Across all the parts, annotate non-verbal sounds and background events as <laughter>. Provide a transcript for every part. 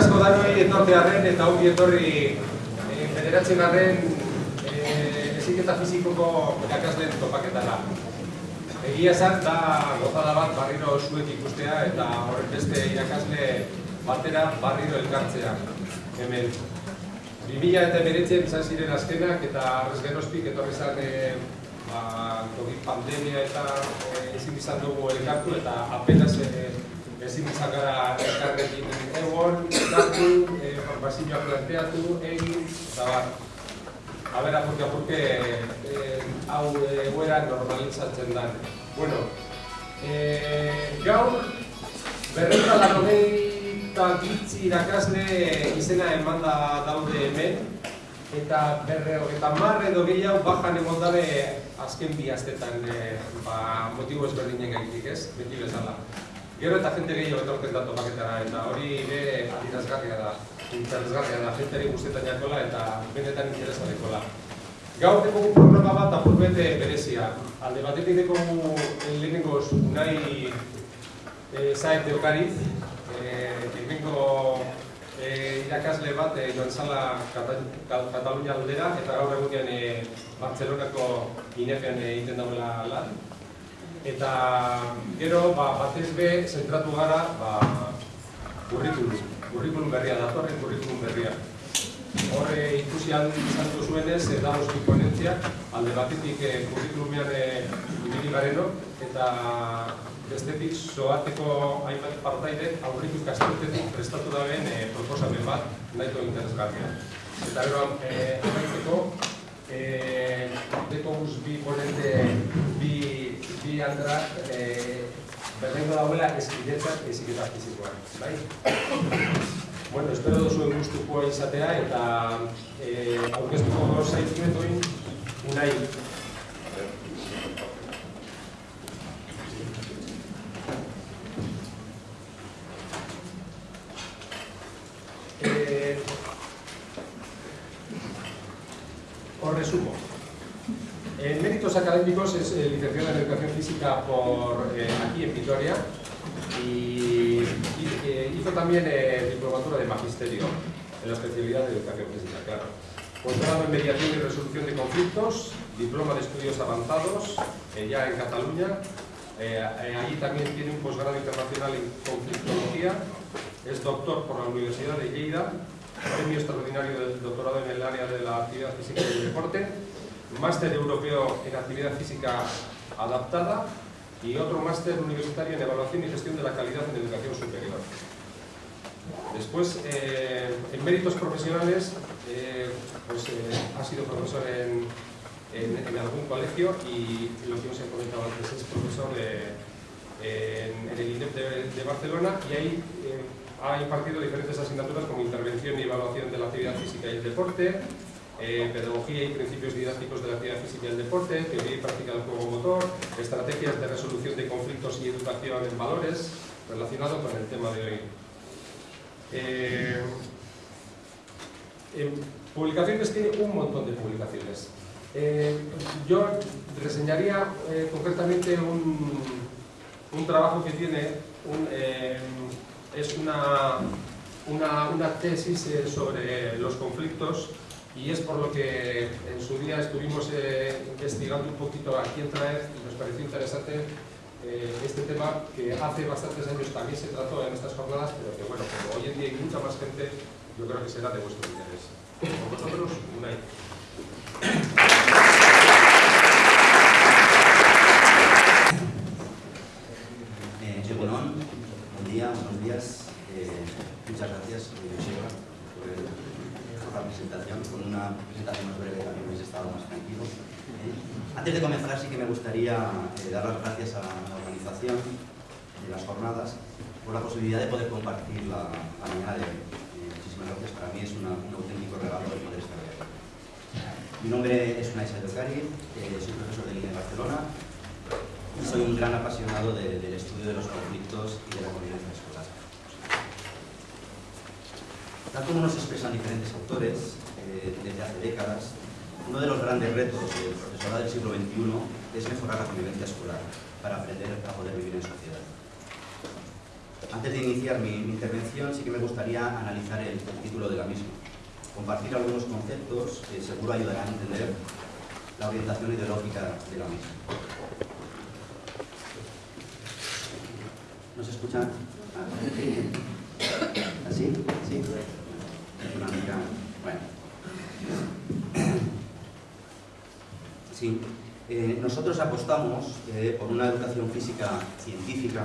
asko danoi etortearen eta ongi etorri eh, federatzen arren eh, eziketa fizikoko irakasleen topaketara. Egia esan da gozada bat barriro zuek ikustea eta horren beste irakasle batera barriro elkartzea hemen. 2000 eta emeretzen izan ziren azkenak eta arrez geroztik etorri zan eh, ba, pandemia eta eh, ezin izan dugu elkartu eta apenas eh, ezin izan gara elkarrekin egon, elkartu, eh, formazioak planteatu, egin, eta bat. A ber, apurke, apurke, eh, hau egoera normalizatzen da. Bueno, eh, gaur, berreta laronei eta gitzi irakasle izena eman da daude hemen, eta berre eta marre edo gehiago bajan egon dabe azken bi astetan e, ba, motibo ezberdinen gaitik ez, beti bezala. Gero eta jente gehiago etortzen da topaketara, eta hori ere adirazgarria da, interesgarria da, jenteri guztetan jakola eta benetan interesarekola. Gaur dekogu programa bat apurbete berezia. Alde batetik dekogu lehenengoz unai e, zaet deokariz, e, hemengo e, irakasle bat e, joan zala Katalunia aldera eta gaur egunean e, Bartzelonako inefean egiten dauela lan. Eta gero ba, batez be zentratu gara ba, kurrikulum, kurrikulum berria, datorren kurrikulum berria. Horre ikusi izan duzuenez, e, da oski ponentziak, alde batetik e, kurrikulumean e, ibili gareno, eta bestetik zoateko hainbat partaide aurritu ikasturtetik prestatu daben e, proposamen bat nahiko interesgarria. Eta gero, e, amaitzeko, e, deko bi ponente, bi, bi andrak, e, berrengo dauela eskidetzak eziketa fizikoa. Bai? Bueno, espero duzuen gustuko izatea eta e, aurkeztuko zaitzuetuin unai resumo. Méritos académicos es eh, licenciado en Educación Física por, eh, aquí en Vitoria y, eh, hizo también diplomatura de Magisterio en la especialidad de Educación Física, claro. Posgrado en Mediación y Resolución de Conflictos, diploma de Estudios Avanzados, ya en Cataluña. allí también tiene un posgrado internacional en Conflictología. Es doctor por la Universidad de Lleida premio extraordinario del doctorado en el área de la actividad física y el deporte, máster europeo en actividad física adaptada y otro máster universitario en evaluación y gestión de la calidad en educación superior. Después, eh, en méritos profesionales, eh, pues, eh, ha sido profesor en, algún colegio y lo que os he comentado antes es profesor en, el INEP de, Barcelona y ahí ha impartido diferentes asignaturas como intervención y evaluación de la actividad física y el deporte, eh, pedagogía y principios didácticos de la actividad física y el deporte, teoría y práctica del juego motor, estrategias de resolución de conflictos y educación en valores, relacionado con el tema de hoy. Eh, publicaciones tiene un montón de publicaciones. Eh, yo reseñaría concretamente un, un, trabajo que tiene es una, una, tesis eh, sobre los conflictos y es por lo que en su día estuvimos eh, investigando un poquito a quién traer y nos pareció interesante eh, este tema que hace bastantes años también se trató en estas jornadas, pero que bueno, como hoy en día hay mucha más gente, yo creo que será de vuestro interés. Con vosotros, Unai. Muchas gracias, Joseba, por la presentación, con una presentación más breve también hubiese estado más tranquilo. ¿eh? Antes de comenzar, sí que me gustaría eh, dar las gracias a la organización de las jornadas por la posibilidad de poder compartir la. Eh, muchísimas gracias, para mí es un auténtico regalo de poder estar aquí. Mi nombre es Unai Sadocari, soy profesor de línea de Barcelona y soy un gran apasionado del estudio de los conflictos y de la convivencia escolar. Tal como nos expresan diferentes autores eh, desde hace décadas, uno de los grandes retos del profesorado del siglo XXI es mejorar la convivencia escolar para aprender a poder vivir en sociedad. Antes de iniciar mi, intervención, sí que me gustaría analizar el, título de la misma, compartir algunos conceptos que seguro ayudarán a entender la orientación ideológica de la misma. ¿Nos escuchan? ¿Así? ¿Sí? Bueno. Sí. Eh, nosotros apostamos eh, por una educación física científica,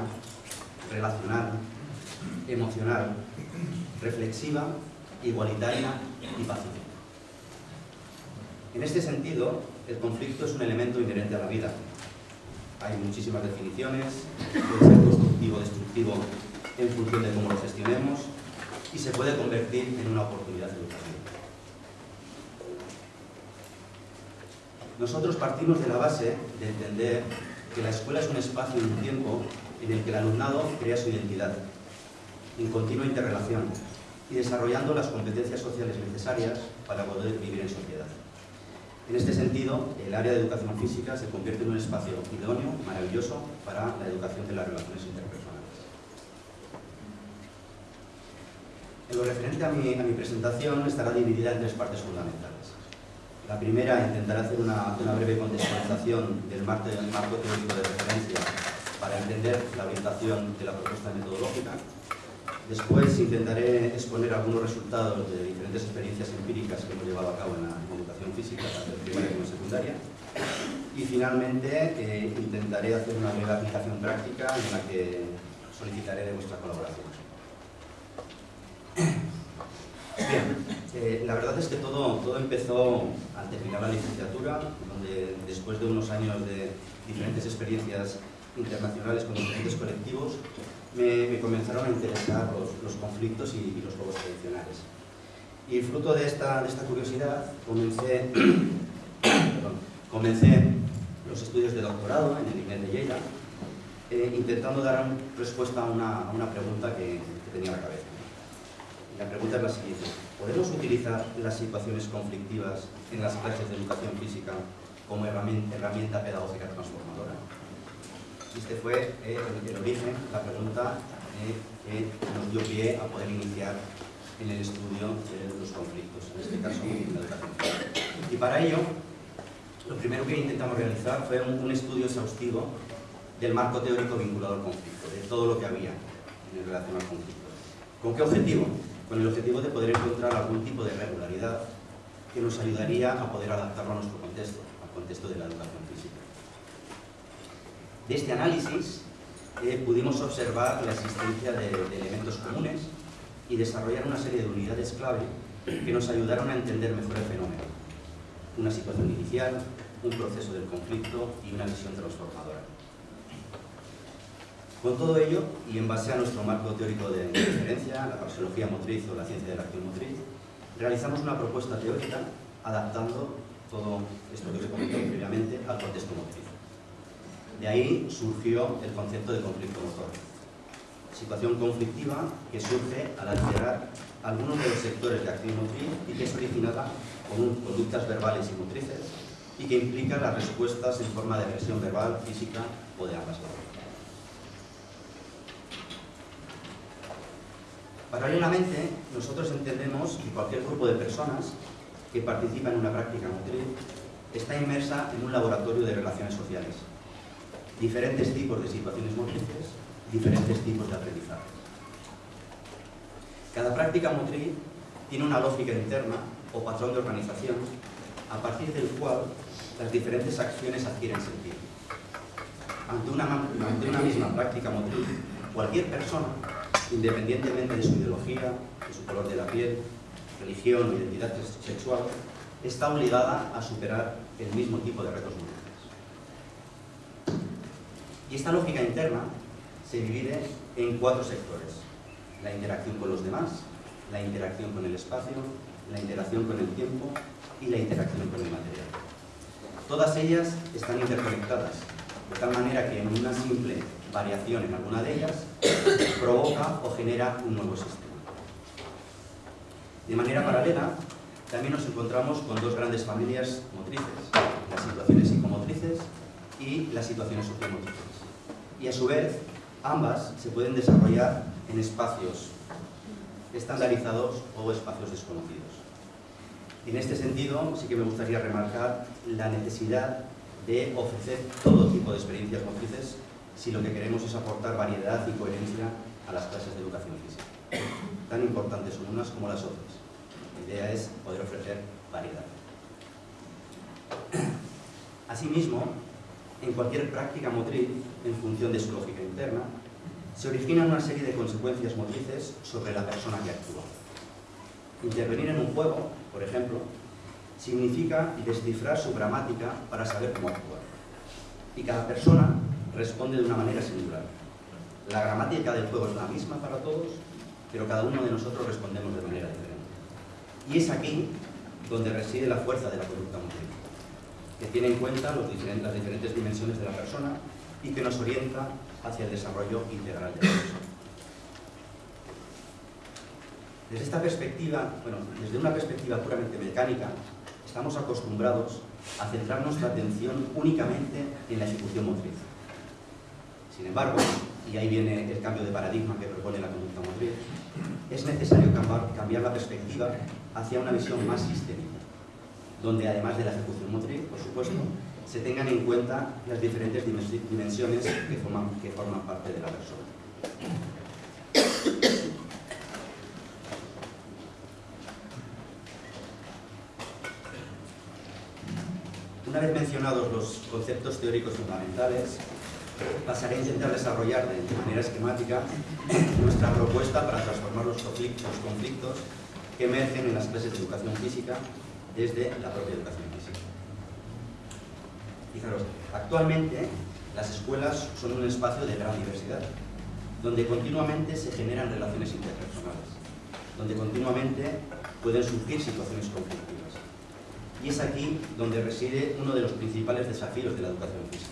relacional, emocional, reflexiva, igualitaria y pacífica. En este sentido, el conflicto es un elemento inherente a la vida. Hay muchísimas definiciones, puede ser constructivo o destructivo en función de cómo lo gestionemos y se puede convertir en una oportunidad educativa. Nosotros partimos de la base de entender que la escuela es un espacio y un tiempo en el que el alumnado crea su identidad, en continua interrelación y desarrollando las competencias sociales necesarias para poder vivir en sociedad. En este sentido, el área de educación física se convierte en un espacio idóneo, maravilloso, para la educación de las relaciones interpersonales. En lo referente a mi, a mi presentación estará dividida en tres partes fundamentales. La primera, intentar hacer una, breve contextualización del marco, marco teórico de referencia para entender la orientación de la propuesta metodológica. Después intentaré exponer algunos resultados de diferentes experiencias empíricas que hemos llevado a cabo en la educación física, tanto primaria como secundaria. Y finalmente eh, intentaré hacer una breve aplicación práctica en la que solicitaré de vuestra colaboración. Bien, eh, la verdad es que todo, todo empezó al terminar la licenciatura, donde después de unos años de diferentes experiencias internacionales con diferentes colectivos, me, comenzaron a interesar los, conflictos y, los juegos tradicionales. Y fruto de esta, de esta curiosidad, comencé, <coughs> comencé los estudios de doctorado en el INED de Lleida, eh, intentando dar respuesta a una, una pregunta que, que tenía en la cabeza. La pregunta es la siguiente. ¿Podemos utilizar las situaciones conflictivas en las clases de educación física como herramienta, pedagógica transformadora? Este fue eh, el, origen, la pregunta eh, que nos dio pie a poder iniciar en el estudio de los conflictos, en este caso en la educación física. Y para ello, lo primero que intentamos realizar fue un, un estudio exhaustivo del marco teórico vinculado al conflicto, de todo lo que había en relación al conflicto. ¿Con qué objetivo? Con el objetivo de poder encontrar algún tipo de regularidad que nos ayudaría a poder adaptarlo a nuestro contexto, al contexto de la educación física. De este análisis eh, pudimos observar la existencia de, elementos comunes y desarrollar una serie de unidades clave que nos ayudaron a entender mejor el fenómeno. Una situación inicial, un proceso del conflicto y una visión transformadora. Con todo ello, y en base a nuestro marco teórico de referencia, la praxeología motriz o la ciencia de la acción motriz, realizamos una propuesta teórica adaptando todo esto que os he comentado previamente al contexto motriz. De ahí surgió el concepto de conflicto motor. Situación conflictiva que surge al alterar algunos de los sectores de acción motriz y que es originada con conductas verbales y motrices y que implica las respuestas en forma de agresión verbal, física o de ambas formas. Paralelamente, nosotros entendemos que cualquier grupo de personas que participa en una práctica motriz está inmersa en un laboratorio de relaciones sociales. Diferentes tipos de situaciones motrices, diferentes tipos de aprendizaje. Cada práctica motriz tiene una lógica interna o patrón de organización a partir del cual las diferentes acciones adquieren sentido. Ante una, ante una misma práctica motriz, cualquier persona independientemente de su ideología, de su color de la piel, religión o identidad sexual, está obligada a superar el mismo tipo de retos múltiples. Y esta lógica interna se divide en cuatro sectores. La interacción con los demás, la interacción con el espacio, la interacción con el tiempo y la interacción con el material. Todas ellas están interconectadas, de tal manera que en una simple variación en alguna de ellas provoca o genera un nuevo sistema. De manera paralela, también nos encontramos con dos grandes familias motrices, las situaciones psicomotrices y las situaciones sociomotrices. Y a su vez, Ambas se pueden desarrollar en espacios estandarizados o espacios desconocidos. En este sentido, sí que me gustaría remarcar la necesidad de ofrecer todo tipo de experiencias motrices si lo que queremos es aportar variedad y coherencia a las clases de educación física. Tan importantes son unas como las otras. La idea es poder ofrecer variedad. Asimismo, en cualquier práctica motriz, en función de su lógica interna, se originan una serie de consecuencias motrices sobre la persona que actúa. Intervenir en un juego, por ejemplo, significa descifrar su gramática para saber cómo actuar. Y cada persona responde de una manera singular. La gramática del juego es la misma para todos, pero cada uno de nosotros respondemos de manera diferente. Y es aquí donde reside la fuerza de la conducta motriz, que tiene en cuenta las diferentes dimensiones de la persona y que nos orienta hacia el desarrollo integral de la persona. Desde esta perspectiva, bueno, desde una perspectiva puramente mecánica, estamos acostumbrados a centrar nuestra atención únicamente en la ejecución motriz. Sin embargo, y ahí viene el cambio de paradigma que propone la conducta motriz, es necesario cambiar la perspectiva hacia una visión más sistémica, donde además de la ejecución motriz, por supuesto, se tengan en cuenta las diferentes dimensiones que forman, que forman parte de la persona. Una vez mencionados los conceptos teóricos fundamentales, pasaré a intentar desarrollar de manera esquemática <clears throat> nuestra propuesta para transformar los conflictos, que emergen en las clases de educación física desde la propia educación física. Fijaros, actualmente las escuelas son un espacio de gran diversidad, donde continuamente se generan relaciones interpersonales, donde continuamente pueden surgir situaciones conflictivas. Y es aquí donde reside uno de los principales desafíos de la educación física,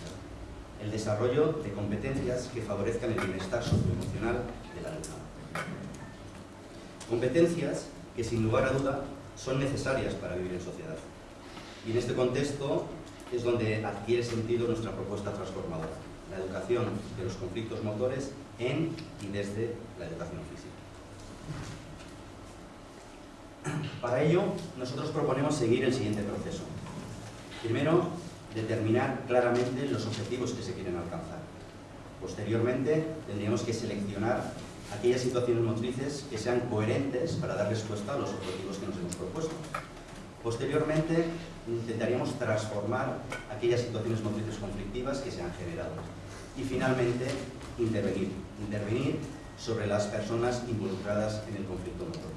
el desarrollo de competencias que favorezcan el bienestar socioemocional del alumnado. Competencias que sin lugar a duda son necesarias para vivir en sociedad. Y en este contexto es donde adquiere sentido nuestra propuesta transformadora, la educación de los conflictos motores en y desde la educación física. Para ello, nosotros proponemos seguir el siguiente proceso. Primero, determinar claramente los objetivos que se quieren alcanzar. Posteriormente, tendríamos que seleccionar aquellas situaciones motrices que sean coherentes para dar respuesta a los objetivos que nos hemos propuesto. Posteriormente, intentaríamos transformar aquellas situaciones motrices conflictivas que se han generado. Y finalmente, intervenir. Intervenir sobre las personas involucradas en el conflicto motor.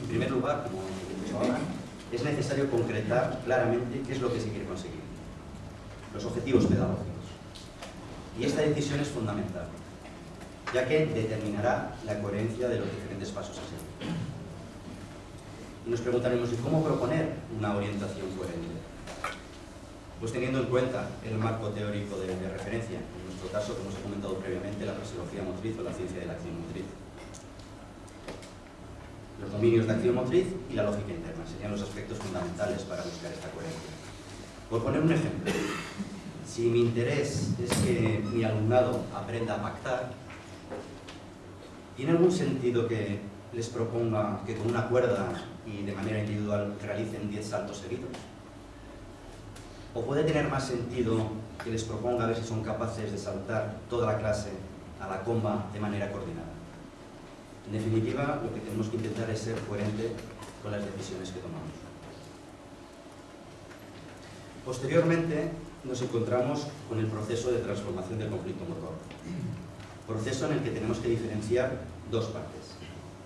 En primer lugar, como dicho ahora, es necesario concretar claramente qué es lo que se quiere conseguir. Los objetivos pedagógicos. Y esta decisión es fundamental, ya que determinará la coherencia de los diferentes pasos a seguir y nos preguntaremos, ¿y cómo proponer una orientación coherente? Pues teniendo en cuenta el marco teórico de, referencia, en nuestro caso, como os he comentado previamente, la fisiología motriz o la ciencia de la acción motriz. Los dominios de acción motriz y la lógica interna serían los aspectos fundamentales para buscar esta coherencia. Por poner un ejemplo, si mi interés es que mi alumnado aprenda a pactar, ¿tiene algún sentido que les proponga que con una cuerda y de manera individual realicen 10 saltos seguidos? ¿O puede tener más sentido que les proponga a ver si son capaces de saltar toda la clase a la comba de manera coordinada? En definitiva, lo que tenemos que intentar es ser coherente con las decisiones que tomamos. Posteriormente, nos encontramos con el proceso de transformación del conflicto motor. Proceso en el que tenemos que diferenciar dos partes.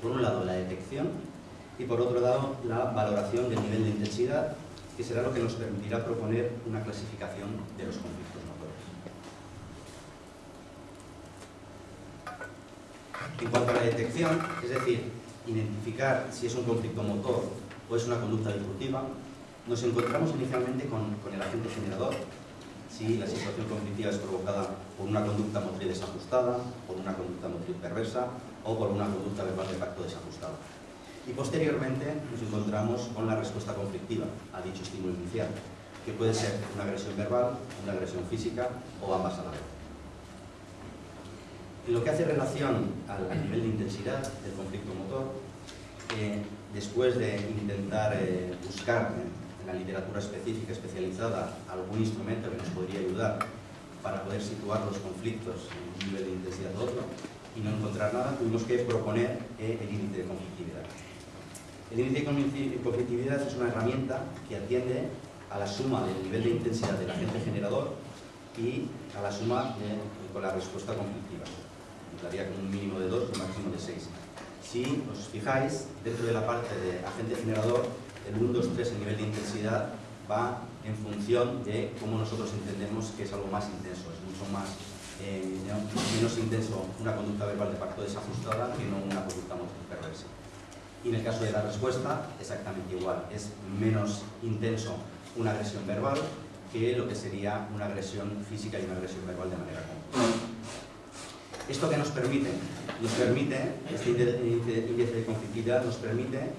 Por un lado, la detección y por otro lado la valoración del nivel de intensidad, que será lo que nos permitirá proponer una clasificación de los conflictos motores. En cuanto a la detección, es decir, identificar si es un conflicto motor o es una conducta disruptiva, nos encontramos inicialmente con, el agente generador, si la situación conflictiva es provocada por una conducta motriz desajustada, por una conducta motriz perversa o por una conducta verbal de facto desajustada. Y posteriormente nos encontramos con la respuesta conflictiva a dicho estímulo inicial, que puede ser una agresión verbal, una agresión física o ambas a la vez. En lo que hace relación al, nivel de intensidad del conflicto motor, después de intentar eh, buscar en la literatura específica especializada algún instrumento que nos podría ayudar para poder situar los conflictos en un nivel de intensidad u otro y no encontrar nada, tuvimos que proponer eh, el índice de conflictividad. El índice de conflictividad es una herramienta que atiende a la suma del nivel de intensidad del agente generador y a la suma con la respuesta conflictiva. Daría con un mínimo de 2 y un máximo de 6. Si os fijáis, dentro de la parte de agente generador, el 1, 2, 3, el nivel de intensidad, va en función de cómo nosotros entendemos que es algo más intenso, es mucho más eh, menos intenso una conducta verbal de pacto desajustada que no una conducta motriz perversa. Y en el caso de la respuesta, exactamente igual, es menos intenso una agresión verbal que lo que sería una agresión física y una agresión verbal de manera común. ¿Esto que nos permite? Nos permite, este índice de conflictividad nos permite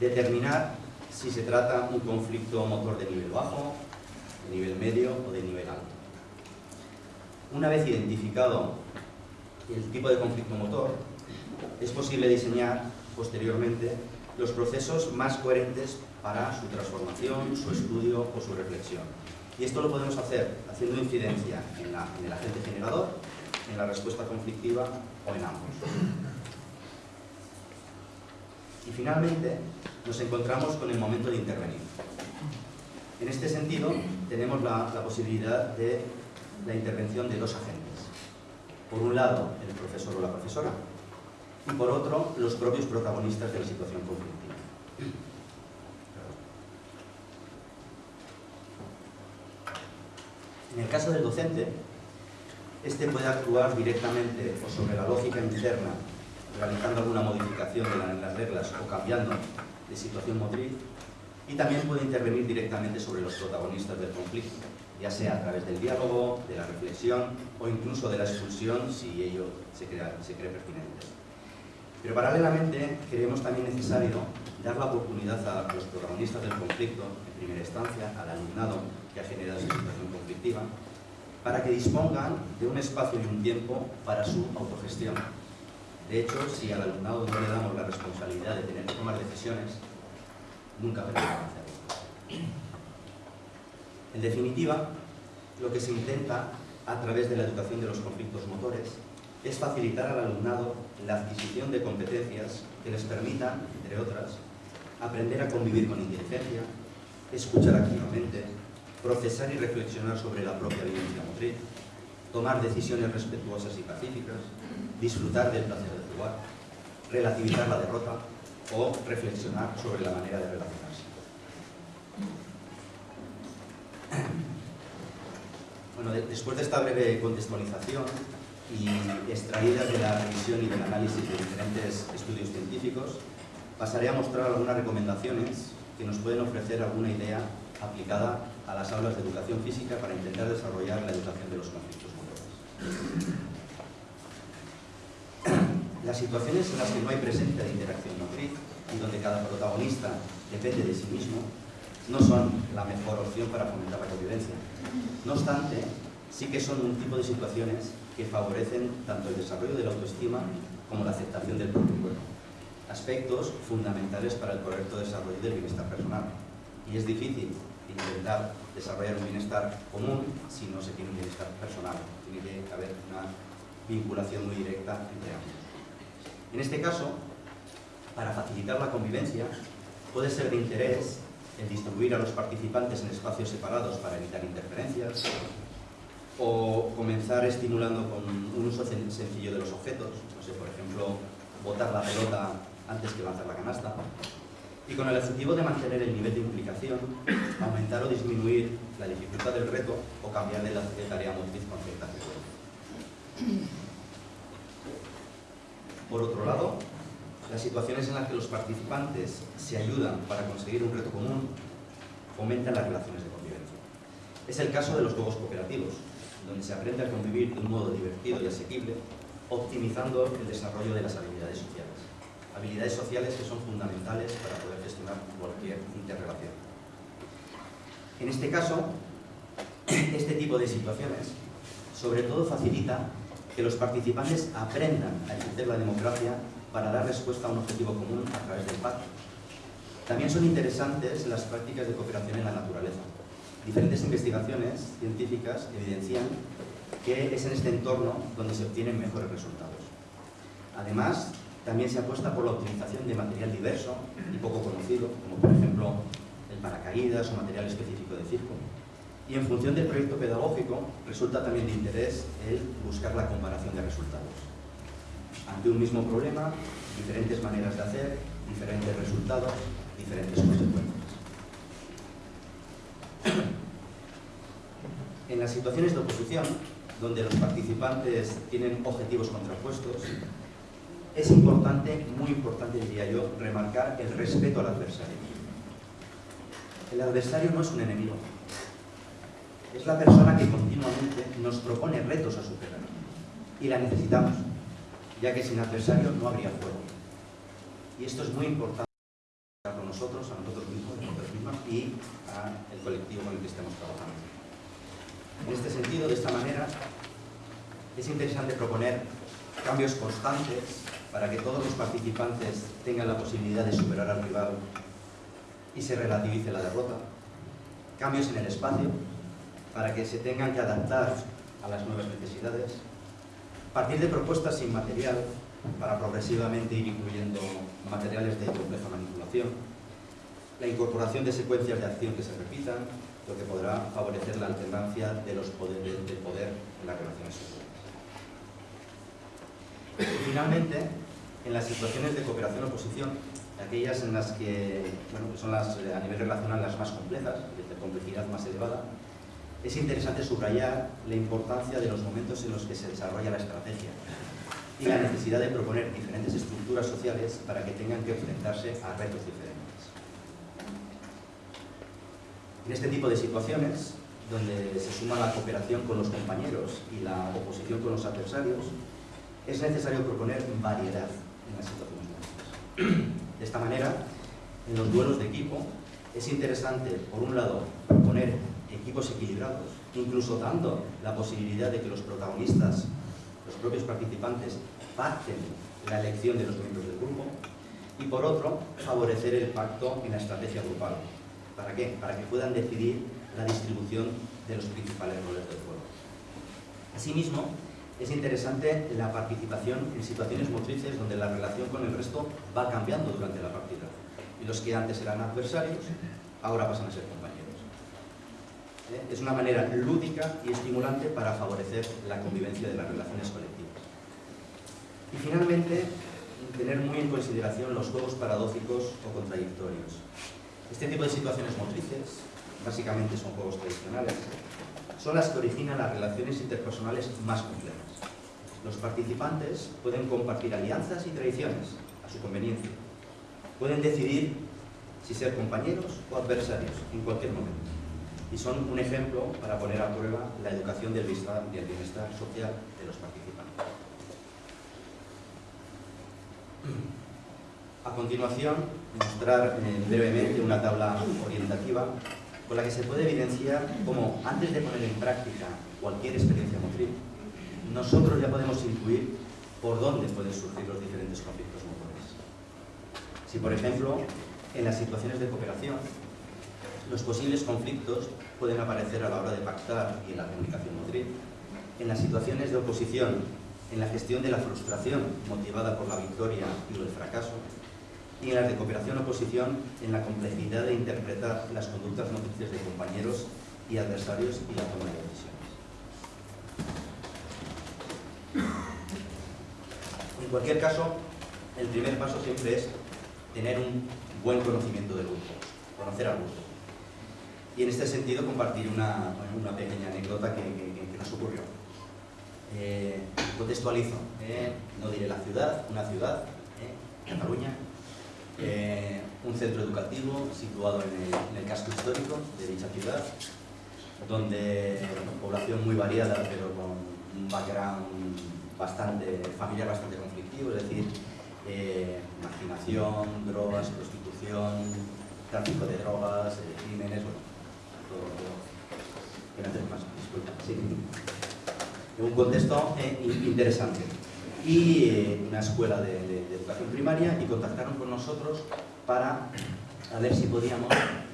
determinar si se trata un conflicto motor de nivel bajo, de nivel medio o de nivel alto. Una vez identificado el tipo de conflicto motor, es posible diseñar posteriormente los procesos más coherentes para su transformación, su estudio o su reflexión. Y esto lo podemos hacer haciendo incidencia en, en el agente generador, en la respuesta conflictiva o en ambos. Y finalmente, nos encontramos con el momento de intervenir. En este sentido, tenemos la, posibilidad de la intervención de dos agentes. Por un lado, el profesor o la profesora, y por otro, los propios protagonistas de la situación conflictiva. En el caso del docente, este puede actuar directamente o sobre la lógica interna realizando alguna modificación de las reglas o cambiando de situación motriz y también puede intervenir directamente sobre los protagonistas del conflicto, ya sea a través del diálogo, de la reflexión o incluso de la expulsión si ello se, se cree pertinente. Pero paralelamente creemos también necesario dar la oportunidad a los protagonistas del conflicto, en primera instancia, al alumnado que ha generado esa situación conflictiva, para que dispongan de un espacio y un tiempo para su autogestión, de hecho, si al alumnado no le damos la responsabilidad de tener que tomar decisiones, nunca aprenderá hacerlo. En definitiva, lo que se intenta a través de la educación de los conflictos motores es facilitar al alumnado la adquisición de competencias que les permitan, entre otras, aprender a convivir con inteligencia, escuchar activamente, procesar y reflexionar sobre la propia vivencia motriz, tomar decisiones respetuosas y pacíficas, disfrutar del placer de jugar, relativizar la derrota o reflexionar sobre la manera de relacionarse. Bueno, después de esta breve contextualización y extraídas de la revisión y del análisis de diferentes estudios científicos, pasaré a mostrar algunas recomendaciones que nos pueden ofrecer alguna idea aplicada a las aulas de educación física para intentar desarrollar la educación de los conflictos motores. <clears throat> Las situaciones en las que no hay presencia de interacción motriz y donde cada protagonista depende de sí mismo no son la mejor opción para fomentar la convivencia. No obstante, sí que son un tipo de situaciones que favorecen tanto el desarrollo de la autoestima como la aceptación del propio cuerpo. Aspectos fundamentales para el correcto desarrollo del bienestar personal. Y es difícil intentar desarrollar un bienestar común si no se tiene un bienestar personal. Tiene que haber una vinculación muy directa entre ambos. En este caso, para facilitar la convivencia, puede ser de interés el distribuir a los participantes en espacios separados para evitar interferencias, o comenzar estimulando con un uso sencillo de los objetos, no sé, por ejemplo, botar la pelota antes que lanzar la canasta, y con el objetivo de mantener el nivel de implicación, aumentar o disminuir la dificultad del reto o cambiar de, la, tarea motriz con cierta frecuencia. Por otro lado, las situaciones en las que los participantes se ayudan para conseguir un reto común fomentan las relaciones de convivencia. Es el caso de los juegos cooperativos, donde se aprende a convivir de un modo divertido y asequible, optimizando el desarrollo de las habilidades sociales. Habilidades sociales que son fundamentales para poder gestionar cualquier interrelación. En este caso, <clears throat> este tipo de situaciones sobre todo facilita que los participantes aprendan a ejercer la democracia para dar respuesta a un objetivo común a través del pacto. También son interesantes las prácticas de cooperación en la naturaleza. Diferentes investigaciones científicas evidencian que es en este entorno donde se obtienen mejores resultados. Además, también se apuesta por la utilización de material diverso y poco conocido, como por ejemplo el paracaídas o material específico de circo. Y en función del proyecto pedagógico, resulta también de interés el buscar la comparación de resultados. Ante un mismo problema, diferentes maneras de hacer, diferentes resultados, diferentes consecuencias. En las situaciones de oposición, donde los participantes tienen objetivos contrapuestos, es importante, muy importante diría yo, remarcar el respeto al adversario. El adversario no es un enemigo, es la persona que continuamente nos propone retos a superar y la necesitamos, ya que sin adversario no habría juego. Y esto es muy importante para nosotros, a nosotros mismos, a nosotros mismos y al colectivo con el que estamos trabajando. En este sentido, de esta manera, es interesante proponer cambios constantes para que todos los participantes tengan la posibilidad de superar al rival y se relativice la derrota. Cambios en el espacio, para que se tengan que adaptar a las nuevas necesidades. Partir de propuestas sin material, para progresivamente ir incluyendo materiales de compleja manipulación. La incorporación de secuencias de acción que se repitan, lo que podrá favorecer la alternancia de los poderes de poder en las relaciones sociales. Finalmente, en las situaciones de cooperación-oposición, aquellas en las que, bueno, son las, a nivel relacional las más complejas, de complejidad más elevada, es interesante subrayar la importancia de los momentos en los que se desarrolla la estrategia y la necesidad de proponer diferentes estructuras sociales para que tengan que enfrentarse a retos diferentes. En este tipo de situaciones, donde se suma la cooperación con los compañeros y la oposición con los adversarios, es necesario proponer variedad <clears throat> De esta manera, en los duelos de equipo, es interesante, por un lado, proponer equipos equilibrados, incluso dando la posibilidad de que los protagonistas, los propios participantes, pacten la elección de los miembros del grupo, y por otro, favorecer el pacto en la estrategia grupal. ¿Para qué? Para que puedan decidir la distribución de los principales roles del juego. Asimismo, es interesante la participación en situaciones motrices donde la relación con el resto va cambiando durante la partida. Y los que antes eran adversarios, ahora pasan a ser compañeros. ¿Eh? Es una manera lúdica y estimulante para favorecer la convivencia de las relaciones colectivas. Y finalmente, tener muy en consideración los juegos paradójicos o contradictorios. Este tipo de situaciones motrices, básicamente son juegos tradicionales, son las que originan las relaciones interpersonales más complejas. Los participantes pueden compartir alianzas y tradiciones a su conveniencia. Pueden decidir si ser compañeros o adversarios en cualquier momento. Y son un ejemplo para poner a prueba la educación del bienestar, del bienestar social de los participantes. A continuación, mostrar eh, brevemente una tabla orientativa con la que se puede evidenciar cómo, antes de poner en práctica cualquier experiencia motriz, nosotros ya podemos intuir por dónde pueden surgir los diferentes conflictos motores. Si, por ejemplo, en las situaciones de cooperación, los posibles conflictos pueden aparecer a la hora de pactar y en la comunicación motriz, en las situaciones de oposición, en la gestión de la frustración motivada por la victoria y el fracaso, y en las de cooperación-oposición en la complejidad de interpretar las conductas motrices de compañeros y adversarios y la toma de decisiones. En cualquier caso, el primer paso siempre es tener un buen conocimiento del grupo, conocer al grupo. Y en este sentido compartir una, pequeña anécdota que, nos ocurrió. Eh, contextualizo, eh, no diré la ciudad, una ciudad, eh, Cataluña, eh, un centro educativo situado en el, casco histórico de dicha ciudad, donde población muy variada, pero con un background bastante, familiar bastante conflictivo, es decir, eh, marginación, drogas, prostitución, tráfico de drogas, eh, crímenes, bueno, todo, todo. Más, disculpa, sí. un contexto interesante. Y eh, una escuela de, educación primaria y contactaron con nosotros para a ver si podíamos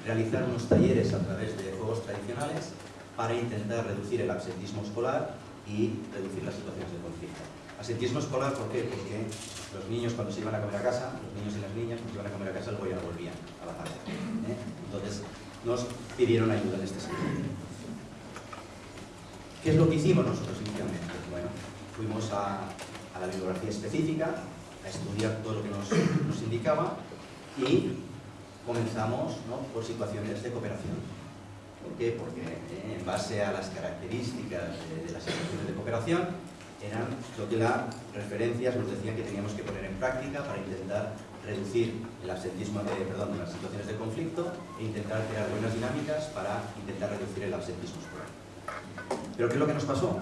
realizar unos talleres a través de juegos tradicionales para intentar reducir el absentismo escolar y reducir las situaciones de conflicto. Absentismo escolar, ¿por qué? Porque los niños cuando se iban a comer a casa, los niños y las niñas cuando se iban a comer a casa luego ya no volvían a la tarde. ¿eh? Entonces nos pidieron ayuda en este sentido. ¿Qué es lo que hicimos nosotros inicialmente? Bueno, fuimos a, la bibliografía específica, a estudiar todo lo que nos, indicaba y comenzamos por situaciones de cooperación. ¿Por qué? Porque eh, en base a las características de, las situaciones de cooperación eran lo que las referencias nos decían que teníamos que poner en práctica para intentar reducir el absentismo de, perdón, las situaciones de conflicto e intentar crear buenas dinámicas para intentar reducir el absentismo escolar. Pero ¿qué es lo que nos pasó?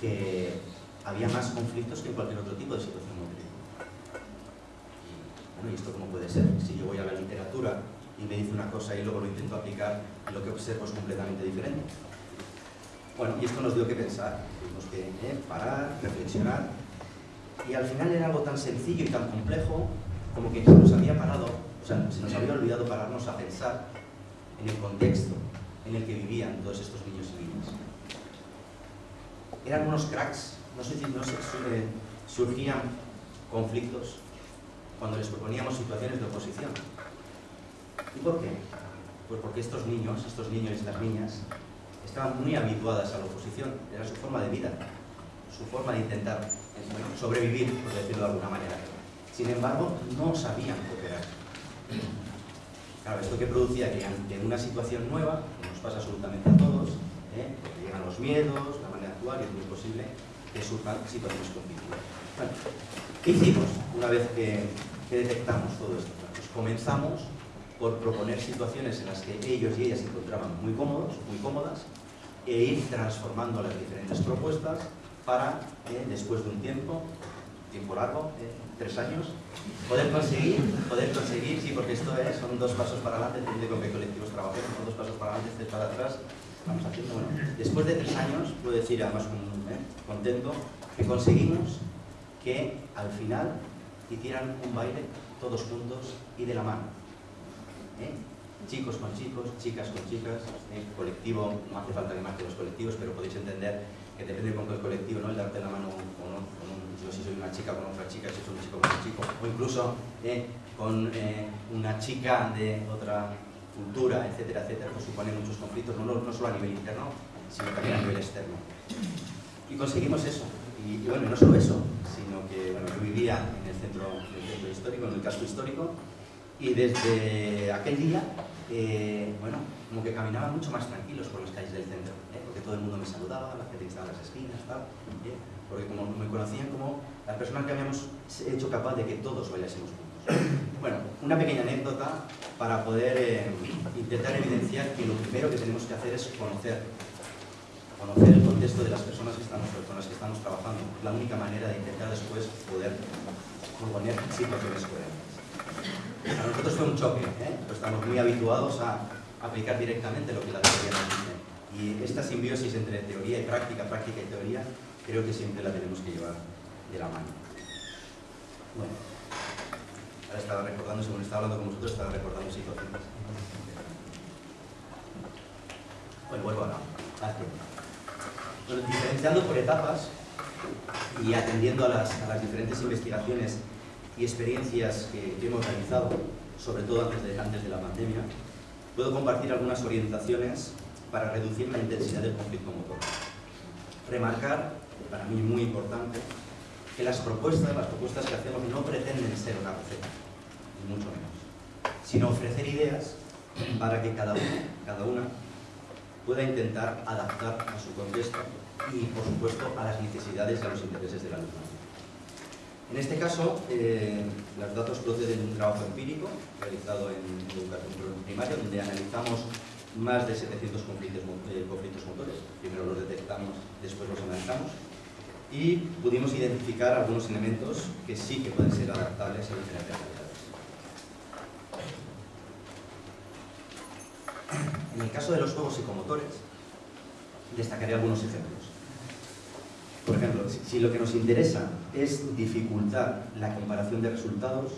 Que había más conflictos que en cualquier otro tipo de situación. Y, bueno, ¿y esto cómo puede ser? Si yo voy a la literatura y me dice una cosa y luego lo intento aplicar lo que observo es completamente diferente. Bueno, y esto nos dio que pensar, tuvimos que eh, parar, reflexionar y al final era algo tan sencillo y tan complejo como que se nos había parado, o sea, se nos había olvidado pararnos a pensar en el contexto en el que vivían todos estos niños y niñas. Eran unos cracks, no sé si surgían conflictos cuando les proponíamos situaciones de oposición. ¿Y por qué? Pues porque estos niños, estos niños y estas niñas, estaban muy habituadas a la oposición, era su forma de vida, su forma de intentar sobrevivir, por decirlo de alguna manera. Sin embargo, no sabían cooperar. Claro, esto que producía que ante una situación nueva, que nos pasa absolutamente a todos, ¿eh? llegan los miedos, la manera de actuar es muy posible surjan situaciones conflictivas. Bueno, ¿qué hicimos una vez que, detectamos todo esto? Pues comenzamos por proponer situaciones en las que ellos y ellas se encontraban muy cómodos, muy cómodas, e ir transformando las diferentes propuestas para, eh, después de un tiempo, tiempo largo, eh, tres años, poder conseguir, poder conseguir, sí, porque esto es, son dos pasos para adelante, depende con qué colectivos trabajemos, son dos pasos para adelante, tres para atrás, vamos haciendo, bueno, después de tres años, puedo decir además eh, contento, que conseguimos que al final hicieran un baile todos juntos y de la mano. ¿eh? Chicos con chicos, chicas con chicas, colectivo, no hace falta que los colectivos, pero podéis entender que depende con qué colectivo, ¿no? el darte la mano con, yo si soy una chica con otra chica, si soy un chico con un chico, o incluso eh, con eh, una chica de otra cultura, etcétera, etcétera, pues supone muchos conflictos, no, solo a nivel interno, sino también a nivel externo. Y conseguimos eso. Y, bueno, no solo eso, sino que bueno, yo vivía en el centro, el centro histórico, en el casco histórico, y desde aquel día, eh, bueno, como que caminaba mucho más tranquilos por las calles del centro todo el mundo me saludaba, la gente que estaba en las esquinas, tal, porque como me conocían como la persona que habíamos hecho capaz de que todos bailásemos juntos. Bueno, una pequeña anécdota para poder eh, intentar evidenciar que lo primero que tenemos que hacer es conocer conocer el contexto de las personas que estamos, con las que estamos trabajando. La única manera de intentar después poder proponer situaciones coherentes. Para nosotros fue un choque, ¿eh? estamos muy habituados a aplicar directamente lo que la teoría nos dice. Y esta simbiosis entre teoría y práctica, práctica y teoría, creo que siempre la tenemos que llevar de la mano. Bueno, ahora estaba recordando, según estaba hablando con vosotros, estaba recordando situaciones. Bueno, vuelvo ahora. Diferenciando por etapas y atendiendo a las, a diferentes investigaciones y experiencias que, hemos realizado, sobre todo antes de, antes de la pandemia, puedo compartir algunas orientaciones para reducir la intensidad del conflicto motor. Remarcar, para mí muy importante, que las propuestas, las propuestas que hacemos no pretenden ser una receta, ni mucho menos, sino ofrecer ideas para que cada uno, cada una pueda intentar adaptar a su contexto y, por supuesto, a las necesidades y a los intereses del alumno. En este caso, eh, los datos proceden de un trabajo empírico realizado en educación primaria, donde analizamos más de 700 conflictos, eh, conflictos motores. Primero los detectamos, después los analizamos y pudimos identificar algunos elementos que sí que pueden ser adaptables a diferentes realidades. En el caso de los juegos psicomotores, destacaré algunos ejemplos. Por ejemplo, si lo que nos interesa es dificultar la comparación de resultados,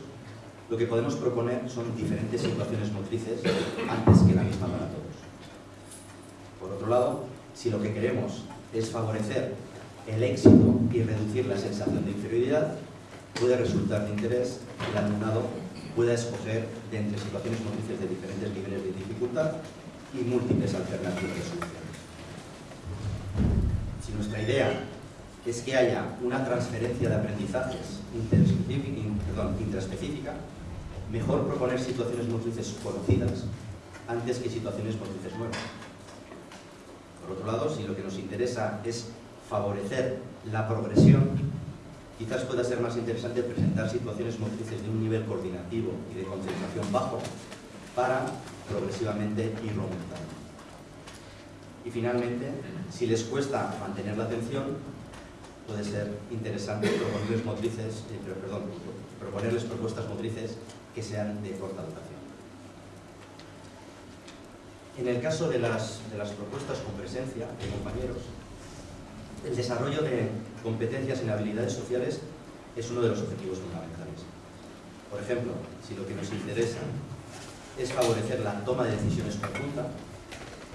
lo que podemos proponer son diferentes situaciones motrices antes que la misma para todos. Por otro lado, si lo que queremos es favorecer el éxito y reducir la sensación de inferioridad, puede resultar de interés que el alumnado pueda escoger de entre situaciones motrices de diferentes niveles de dificultad y múltiples alternativas de soluciones. Si nuestra idea es que haya una transferencia de aprendizajes intraespecífica, mejor proponer situaciones motrices conocidas antes que situaciones motrices nuevas. Por otro lado, si lo que nos interesa es favorecer la progresión, quizás pueda ser más interesante presentar situaciones motrices de un nivel coordinativo y de concentración bajo para progresivamente ir aumentando. Y finalmente, si les cuesta mantener la atención, puede ser interesante proponerles, motrices, eh, perdón, proponerles propuestas motrices que sean de corta duración. En el caso de las, de las propuestas con presencia de compañeros, el desarrollo de competencias en habilidades sociales es uno de los objetivos fundamentales. Por ejemplo, si lo que nos interesa es favorecer la toma de decisiones conjunta,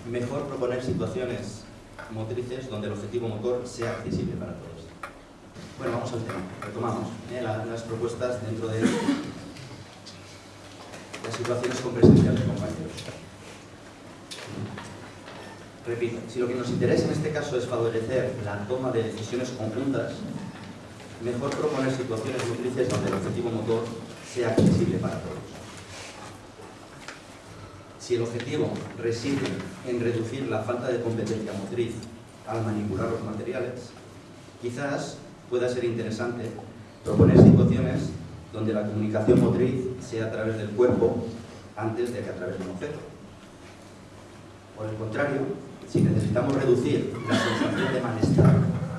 mejor proponer situaciones motrices donde el objetivo motor sea accesible para todos. Bueno, vamos al tema. Retomamos ¿eh? las propuestas dentro de las situaciones con presencia de compañeros. Repito, si lo que nos interesa en este caso es favorecer la toma de decisiones conjuntas, mejor proponer situaciones motrices donde el objetivo motor sea accesible para todos. Si el objetivo reside en reducir la falta de competencia motriz al manipular los materiales, quizás pueda ser interesante proponer situaciones donde la comunicación motriz sea a través del cuerpo antes de que a través de un objeto. Por el contrario, si necesitamos reducir la sensación de malestar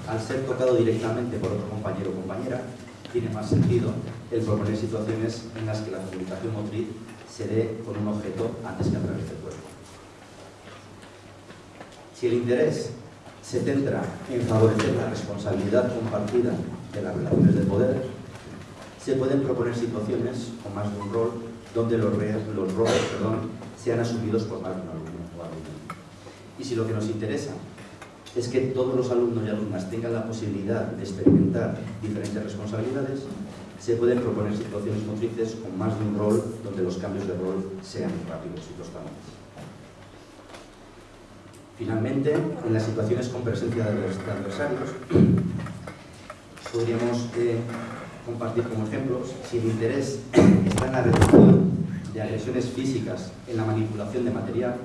al ser tocado directamente por otro compañero o compañera, tiene más sentido el proponer situaciones en las que la comunicación motriz se dé con un objeto antes que a través del cuerpo. Si el interés se centra en favorecer la responsabilidad compartida de las relaciones de poder, se pueden proponer situaciones con más de un rol donde los, roles sean asumidos por más de un alumno o alumna. Y si lo que nos interesa es que todos los alumnos y alumnas tengan la posibilidad de experimentar diferentes responsabilidades, se pueden proponer situaciones motrices con más de un rol donde los cambios de rol sean rápidos y constantes. Finalmente, en las situaciones con presencia de adversarios, <clears throat> podríamos eh, compartir como ejemplos si el interés está en la reducción de agresiones físicas en la manipulación de material,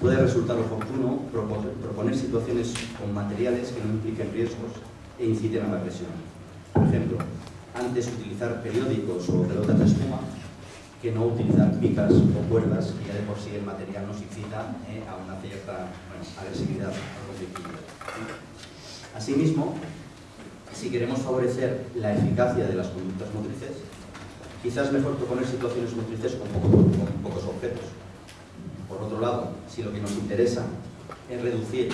puede resultar oportuno proponer situaciones con materiales que no impliquen riesgos e inciten a la agresión. Por ejemplo, antes utilizar periódicos o pelotas de espuma que no utilizar picas o cuerdas, que ya de por sí el material nos incita eh, a una cierta agresividad o conflictividad. Asimismo, si queremos favorecer la eficacia de las conductas motrices, quizás mejor proponer situaciones motrices con, pocos objetos. Por otro lado, si lo que nos interesa es reducir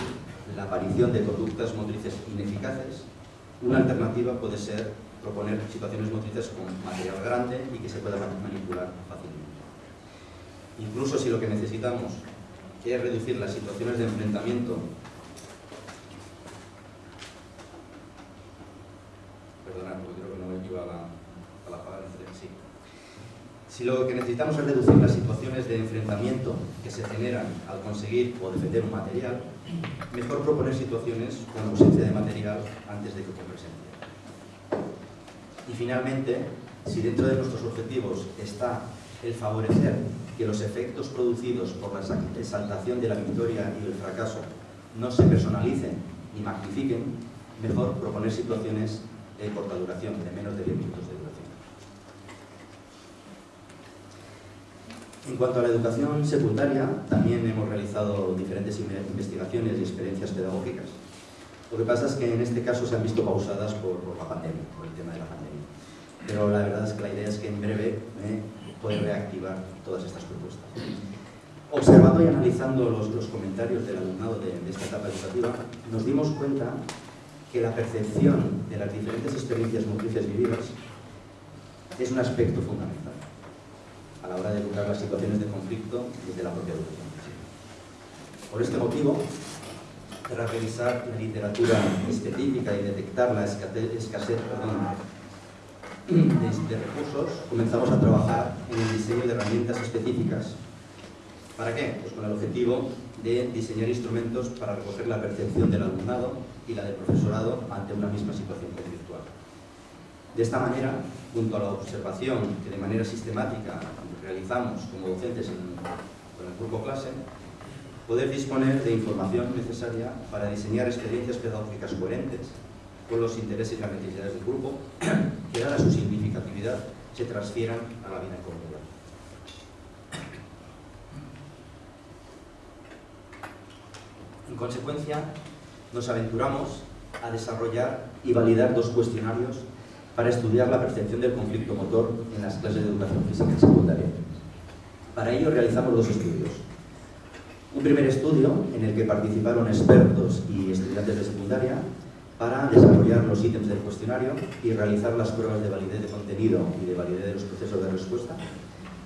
la aparición de conductas motrices ineficaces, una alternativa puede ser proponer situaciones motrices con material grande y que se pueda manipular fácilmente. Incluso si lo que necesitamos es reducir las situaciones de enfrentamiento porque creo que no. Si lo que necesitamos es reducir las situaciones de enfrentamiento que se generan al conseguir o defender un material, mejor proponer situaciones con ausencia de material antes de que con presencia. Y finalmente, si dentro de nuestros objetivos está el favorecer que los efectos producidos por la exaltación de la victoria y el fracaso no se personalicen ni magnifiquen, mejor proponer situaciones de corta duración, de menos de 10 minutos de duración. En cuanto a la educación secundaria, también hemos realizado diferentes investigaciones y experiencias pedagógicas. Lo que pasa es que en este caso se han visto pausadas por, la pandemia, por el tema de la pandemia. Pero la verdad es que la idea es que en breve eh, reactivar todas estas propuestas. Observando y analizando los, comentarios del alumnado de, esta etapa educativa, nos dimos cuenta que la percepción de las diferentes experiencias motrices vividas es un aspecto fundamental a la hora de educar las situaciones de conflicto desde la propia educación Por este motivo, tras revisar la literatura específica y detectar la escasez de, recursos, comenzamos a trabajar en el diseño de herramientas específicas. ¿Para qué? Pues con el objetivo de diseñar instrumentos para recoger la percepción del alumnado y la del profesorado ante una misma situación conflictual. De esta manera, junto a la observación que de manera sistemática realizamos como docentes en, el grupo clase, poder disponer de información necesaria para diseñar experiencias pedagógicas coherentes con los intereses y las necesidades del grupo, <clears throat> que dada su significatividad se transfieran a la vida comunidad. En consecuencia, nos aventuramos a desarrollar y validar dos cuestionarios para estudiar la percepción del conflicto motor en las clases de educación física en secundaria. Para ello realizamos dos estudios. Un primer estudio en el que participaron expertos y estudiantes de secundaria para desarrollar los ítems del cuestionario y realizar las pruebas de validez de contenido y de validez de los procesos de respuesta.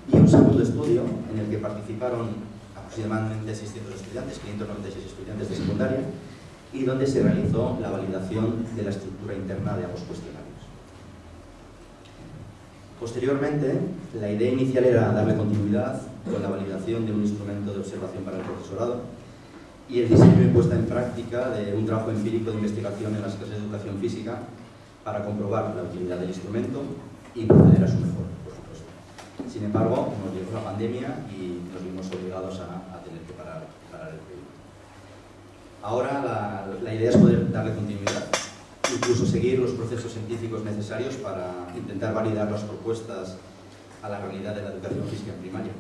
Y un segundo estudio en el que participaron aproximadamente 600 estudiantes, 596 estudiantes de secundaria, y donde se realizó la validación de la estructura interna de ambos cuestionarios. Posteriormente, la idea inicial era darle continuidad con la validación de un instrumento de observación para el profesorado, y el diseño y puesta en práctica de un trabajo empírico de investigación en las clases de educación física para comprobar la utilidad del instrumento y proceder a su mejor, por supuesto. Sin embargo, nos llegó la pandemia y nos vimos obligados a, tener que parar, el proyecto. Ahora la, la idea es poder darle continuidad, incluso seguir los procesos científicos necesarios para intentar validar las propuestas a la realidad de la educación física en primaria.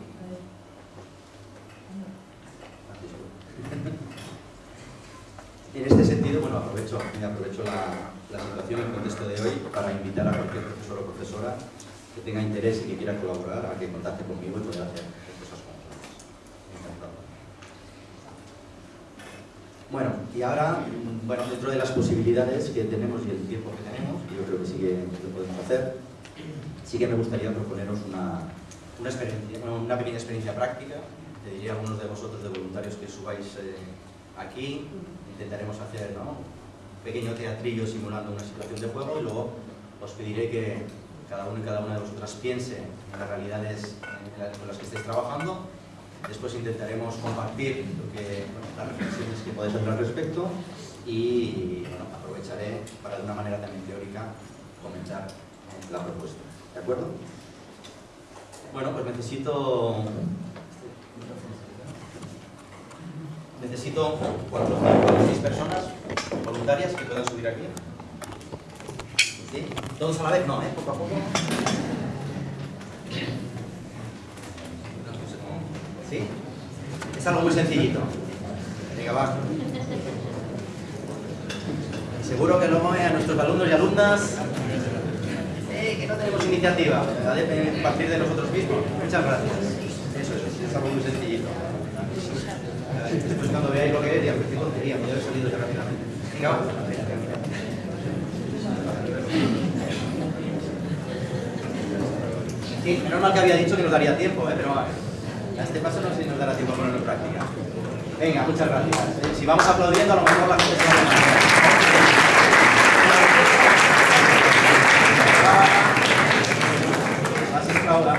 En este sentido, bueno, aprovecho, aprovecho la, situación, el contexto de hoy, para invitar a cualquier profesor o profesora que tenga interés y que quiera colaborar a que contacte conmigo y pueda hacer cosas juntos. Bueno, y ahora, bueno, dentro de las posibilidades que tenemos y el tiempo que tenemos, yo creo que sí que lo podemos hacer, sí que me gustaría proponeros una, una, experiencia, una pequeña experiencia práctica te diría a algunos de vosotros de voluntarios que subáis eh, aquí, intentaremos hacer un pequeño teatrillo simulando una situación de juego y luego os pediré que cada uno y cada una de vosotras piense en las realidades con las que estéis trabajando. Después intentaremos compartir las reflexiones que podéis hacer al respecto y aprovecharé para de una manera también teórica comentar la propuesta. ¿De acuerdo? Bueno, pues necesito necesito cuatro, seis personas voluntarias que puedan subir aquí. ¿Sí? Todos a la vez, no, ¿eh? Poco a poco. ¿Sí? Es algo muy sencillito. Venga, va. Seguro que luego a nuestros alumnos y alumnas eh, que no tenemos iniciativa a partir de nosotros mismos. Muchas gracias. Eso es, es algo muy sencillito. Cuando veáis lo que es, ya qué tontería, me debe salido ya rápidamente. Venga, Sí, menos mal que había dicho que nos daría tiempo, ¿eh? pero a este paso no sé si nos dará tiempo a ponerlo en práctica. Venga, muchas gracias. Si vamos aplaudiendo, a lo mejor la gente se va a Más aplauda,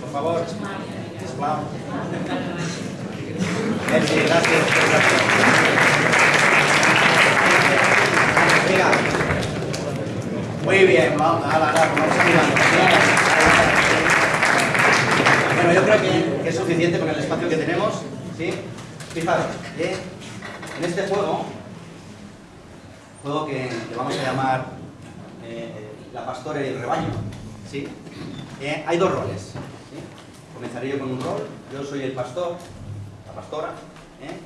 por favor. Merci, gracias. Muy bien, vamos, a vamos Bueno, yo creo que, es suficiente con el espacio que tenemos. ¿sí? Fijaros, ¿eh? en este juego, juego que, vamos a llamar eh, la pastora y el rebaño, ¿sí? Eh, hay dos roles. Comenzaré yo con un rol, yo soy el pastor, la pastora, ¿eh?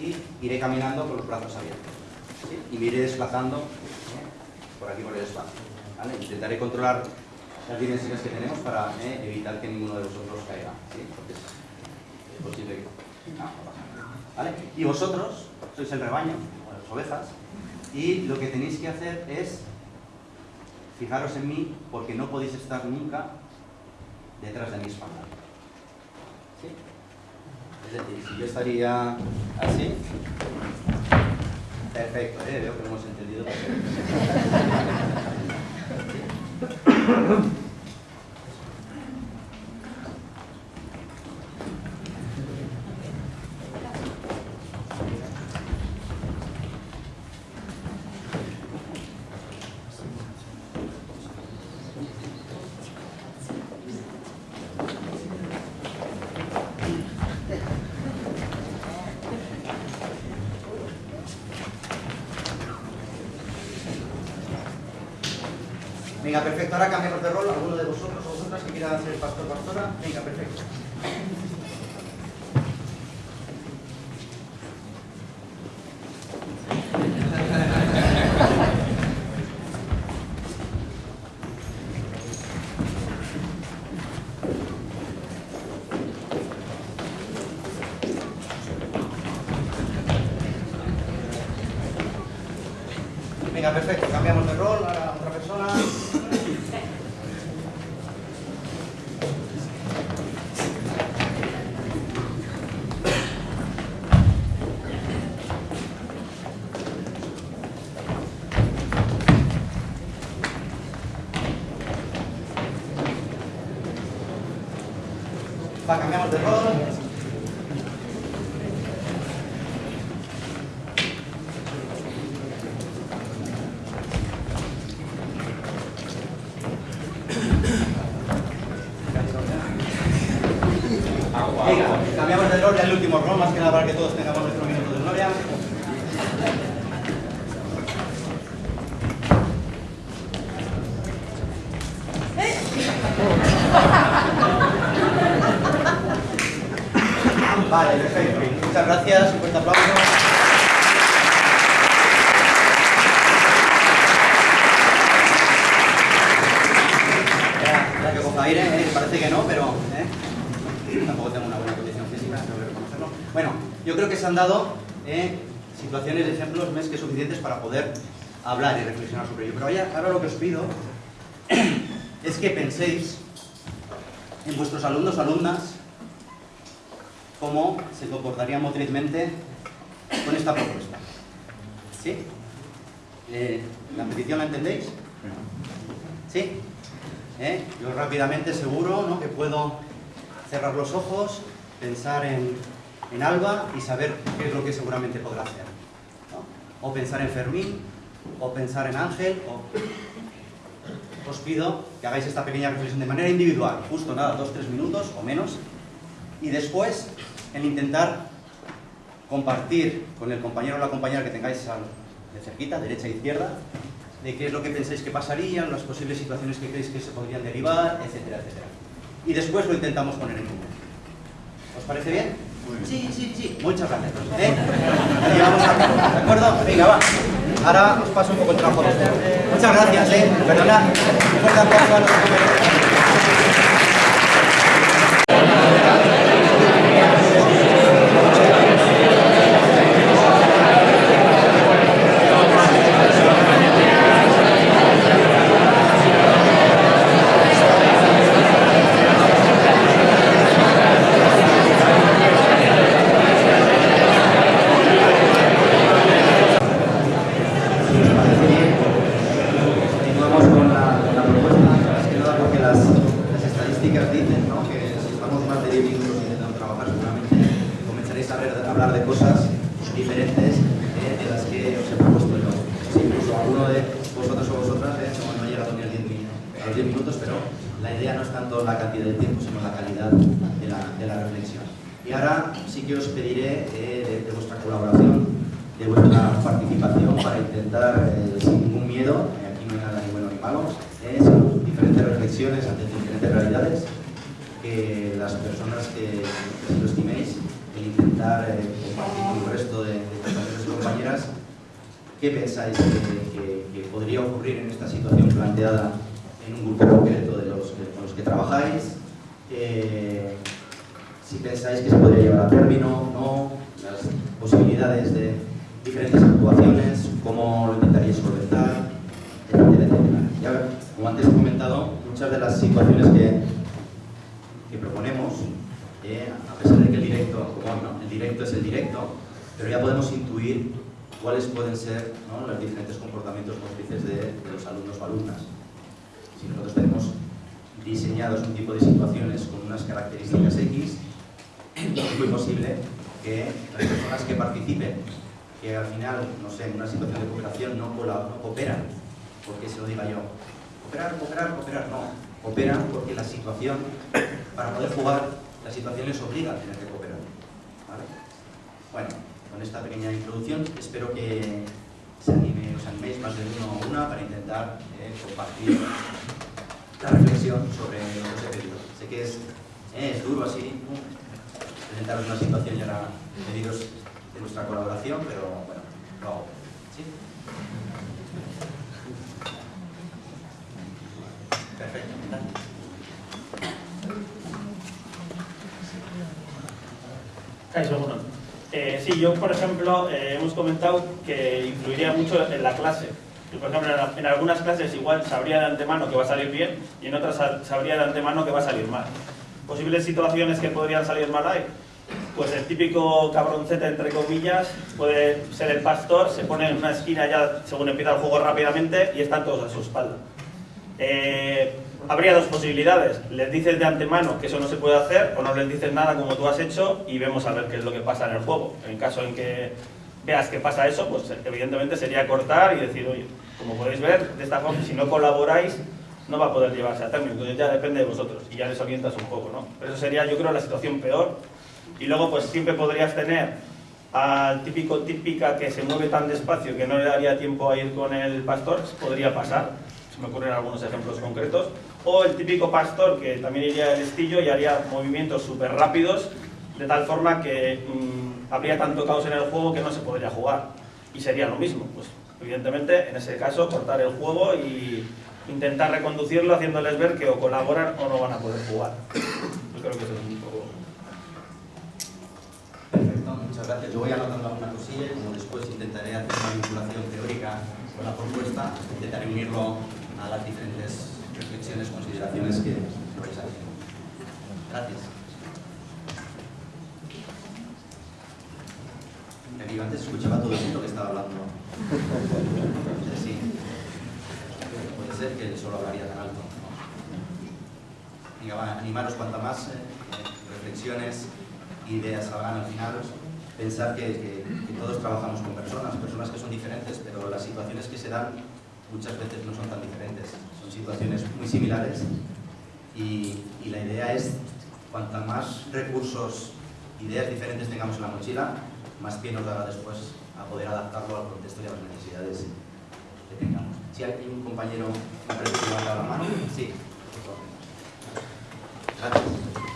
y iré caminando con los brazos abiertos. Y me iré desplazando ¿eh? por aquí por el espacio. Intentaré controlar las dimensiones que tenemos para ¿eh? evitar que ninguno de vosotros caiga, es, posible que... No, no pasa nada. ¿Vale? Y vosotros sois el rebaño, las ovejas, y lo que tenéis que hacer es fijaros en mí porque no podéis estar nunca detrás de mi espalda. ¿Sí? Es decir, si yo estaría así, perfecto, ¿eh? veo que lo hemos entendido. <laughs> Venga, perfecto. Ahora cambiamos de rol. ¿Alguno de vosotros o vosotras que quiera ser pastor o pastora? Venga, perfecto. Venga, perfecto. Cambiamos de rol. Ahora otra persona. Va, cambiamos de rol. Venga, cambiamos de rol ya el último rol, más que nada para que todos tengamos nuestro minuto de gloria. Vale, perfecto. Muchas gracias, un fuerte aplauso. Ya, ya que coja aire, ¿eh? parece que no, pero ¿eh? tampoco tengo una buena condición física, tengo que reconocerlo. Bueno, yo creo que se han dado eh, situaciones, ejemplos más que suficientes para poder hablar y reflexionar sobre ello. Pero ahora lo que os pido <clears throat> es que penséis en vuestros alumnos alumnas cómo se comportarían motrizmente con esta propuesta. ¿Sí? Eh, ¿La petición la entendéis? ¿Sí? ¿Eh? Yo rápidamente seguro ¿no? que puedo cerrar los ojos, pensar en, en Alba y saber qué es lo que seguramente podrá hacer. O pensar en Fermín, o pensar en Ángel, o... Os pido que hagáis esta pequeña reflexión de manera individual, justo nada, dos, tres minutos o menos, y después en intentar compartir con el compañero o la compañera que tengáis de cerquita, derecha e izquierda, de qué es lo que pensáis que pasaría, las posibles situaciones que creéis que se podrían derivar, etcétera, etcétera. Y después lo intentamos poner en común. ¿Os parece bien? Sí, sí, sí. Muchas gracias. ¿Eh? Lo llevamos a ¿de acuerdo? Venga, va. Ahora os paso un poco el trabajo. Muchas gracias, ¿eh? Perdonad. Un fuerte aplauso a los. Continuamos con la, con la propuesta, más que nada porque las, las estadísticas dicen ¿no? que si estamos más de 10 minutos intentando trabajar, seguramente comenzaréis a, ver- a hablar de cosas diferentes eh, de las que os he propuesto yo. Si incluso alguno de vosotros o vosotras eh, no, no ni a, 10 mi- a los 10 minutos, pero la idea no es tanto la cantidad de tiempo, sino la calidad de la, de la reflexión. Y ahora sí que os pediré eh, de, de vuestra colaboración, de vuestra participación para intentar, eh, sin ningún miedo, eh, aquí no hay nada ni bueno ni malo, eh, diferentes reflexiones ante diferentes realidades, que las personas que, qué pensáis que, que- que podría ocurrir en esta situación planteada en un grupo concreto de los que- con los que trabajáis, eh, si pensáis que se podría llevar a término, no, las posibilidades de, diferentes actuaciones, cómo lo intentaríais solventar, etcétera, etcétera. Ya, como antes he comentado, muchas de las situaciones que, que proponemos, eh, a pesar de que el directo, el directo es el directo, pero ya podemos intuir cuáles pueden ser los diferentes comportamientos motrices de, los alumnos o alumnas. Si nosotros tenemos diseñados un tipo de situaciones con unas características X, es muy posible que las personas que participen, que al final, no sé, en una situación de cooperación no, no cooperan, porque se lo diga yo, cooperar, cooperar, cooperar, no, cooperan porque la situación, para poder jugar, la situación les obliga a tener que cooperar. ¿vale? Bueno, con esta pequeña introducción espero que se anime, os animéis más de uno o una para intentar eh, compartir la reflexión sobre lo que pedido. Sé que es, eh, duro así, presentaros una situación y ahora pediros de nuestra colaboración, pero bueno, lo hago. ¿Sí? Perfecto, Eso, bueno. Eh, sí, yo, por ejemplo, eh, hemos comentado que influiría mucho en la clase. por ejemplo, en, algunas clases igual sabría de antemano que va a salir bien y en otras sabría de antemano que va a salir mal. Posibles situaciones que podrían salir mal ahí. Pues el típico cabroncete, entre comillas, puede ser el pastor, se pone en una esquina ya según empieza el juego rápidamente y están todos a su espalda. Eh, habría dos posibilidades. Les dices de antemano que eso no se puede hacer o no les dices nada como tú has hecho y vemos a ver qué es lo que pasa en el juego. En caso en que veas que pasa eso, pues evidentemente sería cortar y decir, oye, como podéis ver, de esta forma, si no colaboráis, no va a poder llevarse a término. Entonces ya depende de vosotros y ya les orientas un poco, ¿no? Pero eso sería, yo creo, la situación peor. Y luego, pues siempre podrías tener al típico típica que se mueve tan despacio que no le daría tiempo a ir con el pastor, podría pasar. Se me ocurren algunos ejemplos concretos o el típico pastor que también iría el estillo y haría movimientos súper rápidos de tal forma que mm, habría tanto caos en el juego que no se podría jugar y sería lo mismo, pues evidentemente en ese caso cortar el juego y intentar reconducirlo haciéndoles ver que o colaboran o no van a poder jugar yo creo que eso es un poco Perfecto, muchas gracias. Yo voy anotando alguna cosilla y como después intentaré hacer una vinculación teórica con la propuesta, intentaré unirlo a las diferentes consideraciones que vais haciendo. Gracias. Antes escuchaba todo el mundo que estaba hablando. Puede ser que solo hablaría tan alto. Venga, animaros cuanta más eh, reflexiones, ideas salgan al final. Pensar que, todos trabajamos con personas, personas que son diferentes, pero las situaciones que se dan muchas veces no son tan diferentes, situaciones muy similares y, la idea es, cuanta más recursos, ideas diferentes tengamos en la mochila, más pie nos dará después a poder adaptarlo al contexto y a las necesidades que tengamos. Si hay un compañero que levanta la mano, sí. Gracias.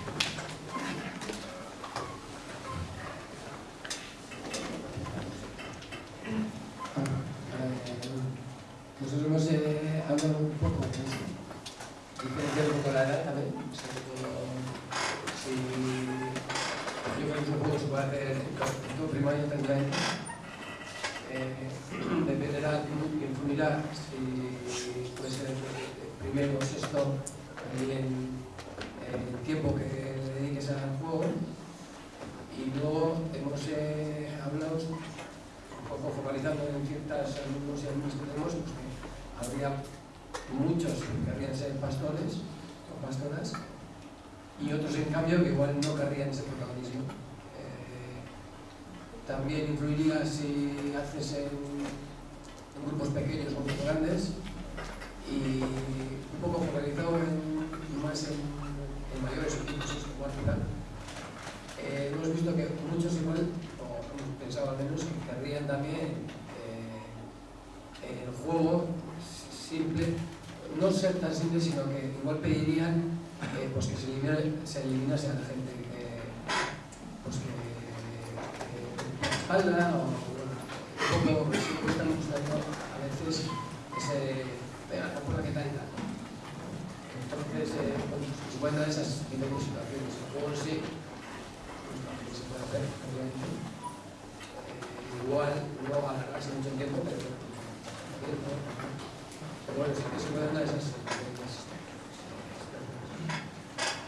bueno, se dar esas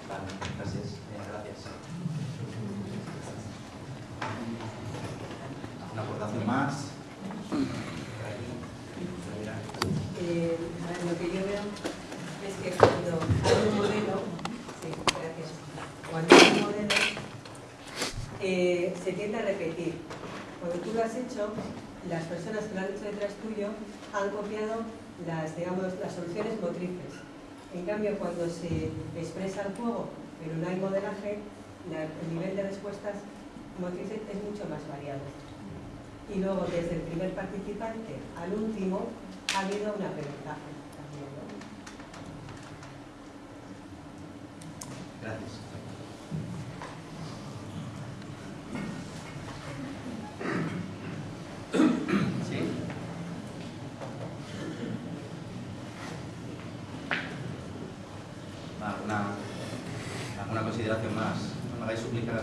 Vale, gracias. Eh, gracias. ¿Una aportación más? Lo que yo veo es que cuando hay un modelo, modelo se tiende a repetir. Cuando tú lo has hecho, las personas que lo han hecho detrás tuyo han copiado las, digamos, las soluciones motrices. En cambio, cuando se expresa el juego, pero no hay modelaje, la- el nivel de respuestas motrices es mucho más variado. Y luego, desde el primer participante al último, ha habido un aprendizaje también. Gracias. ¿Sí? ¿Alguna, alguna consideración más? No me hagáis suplicar.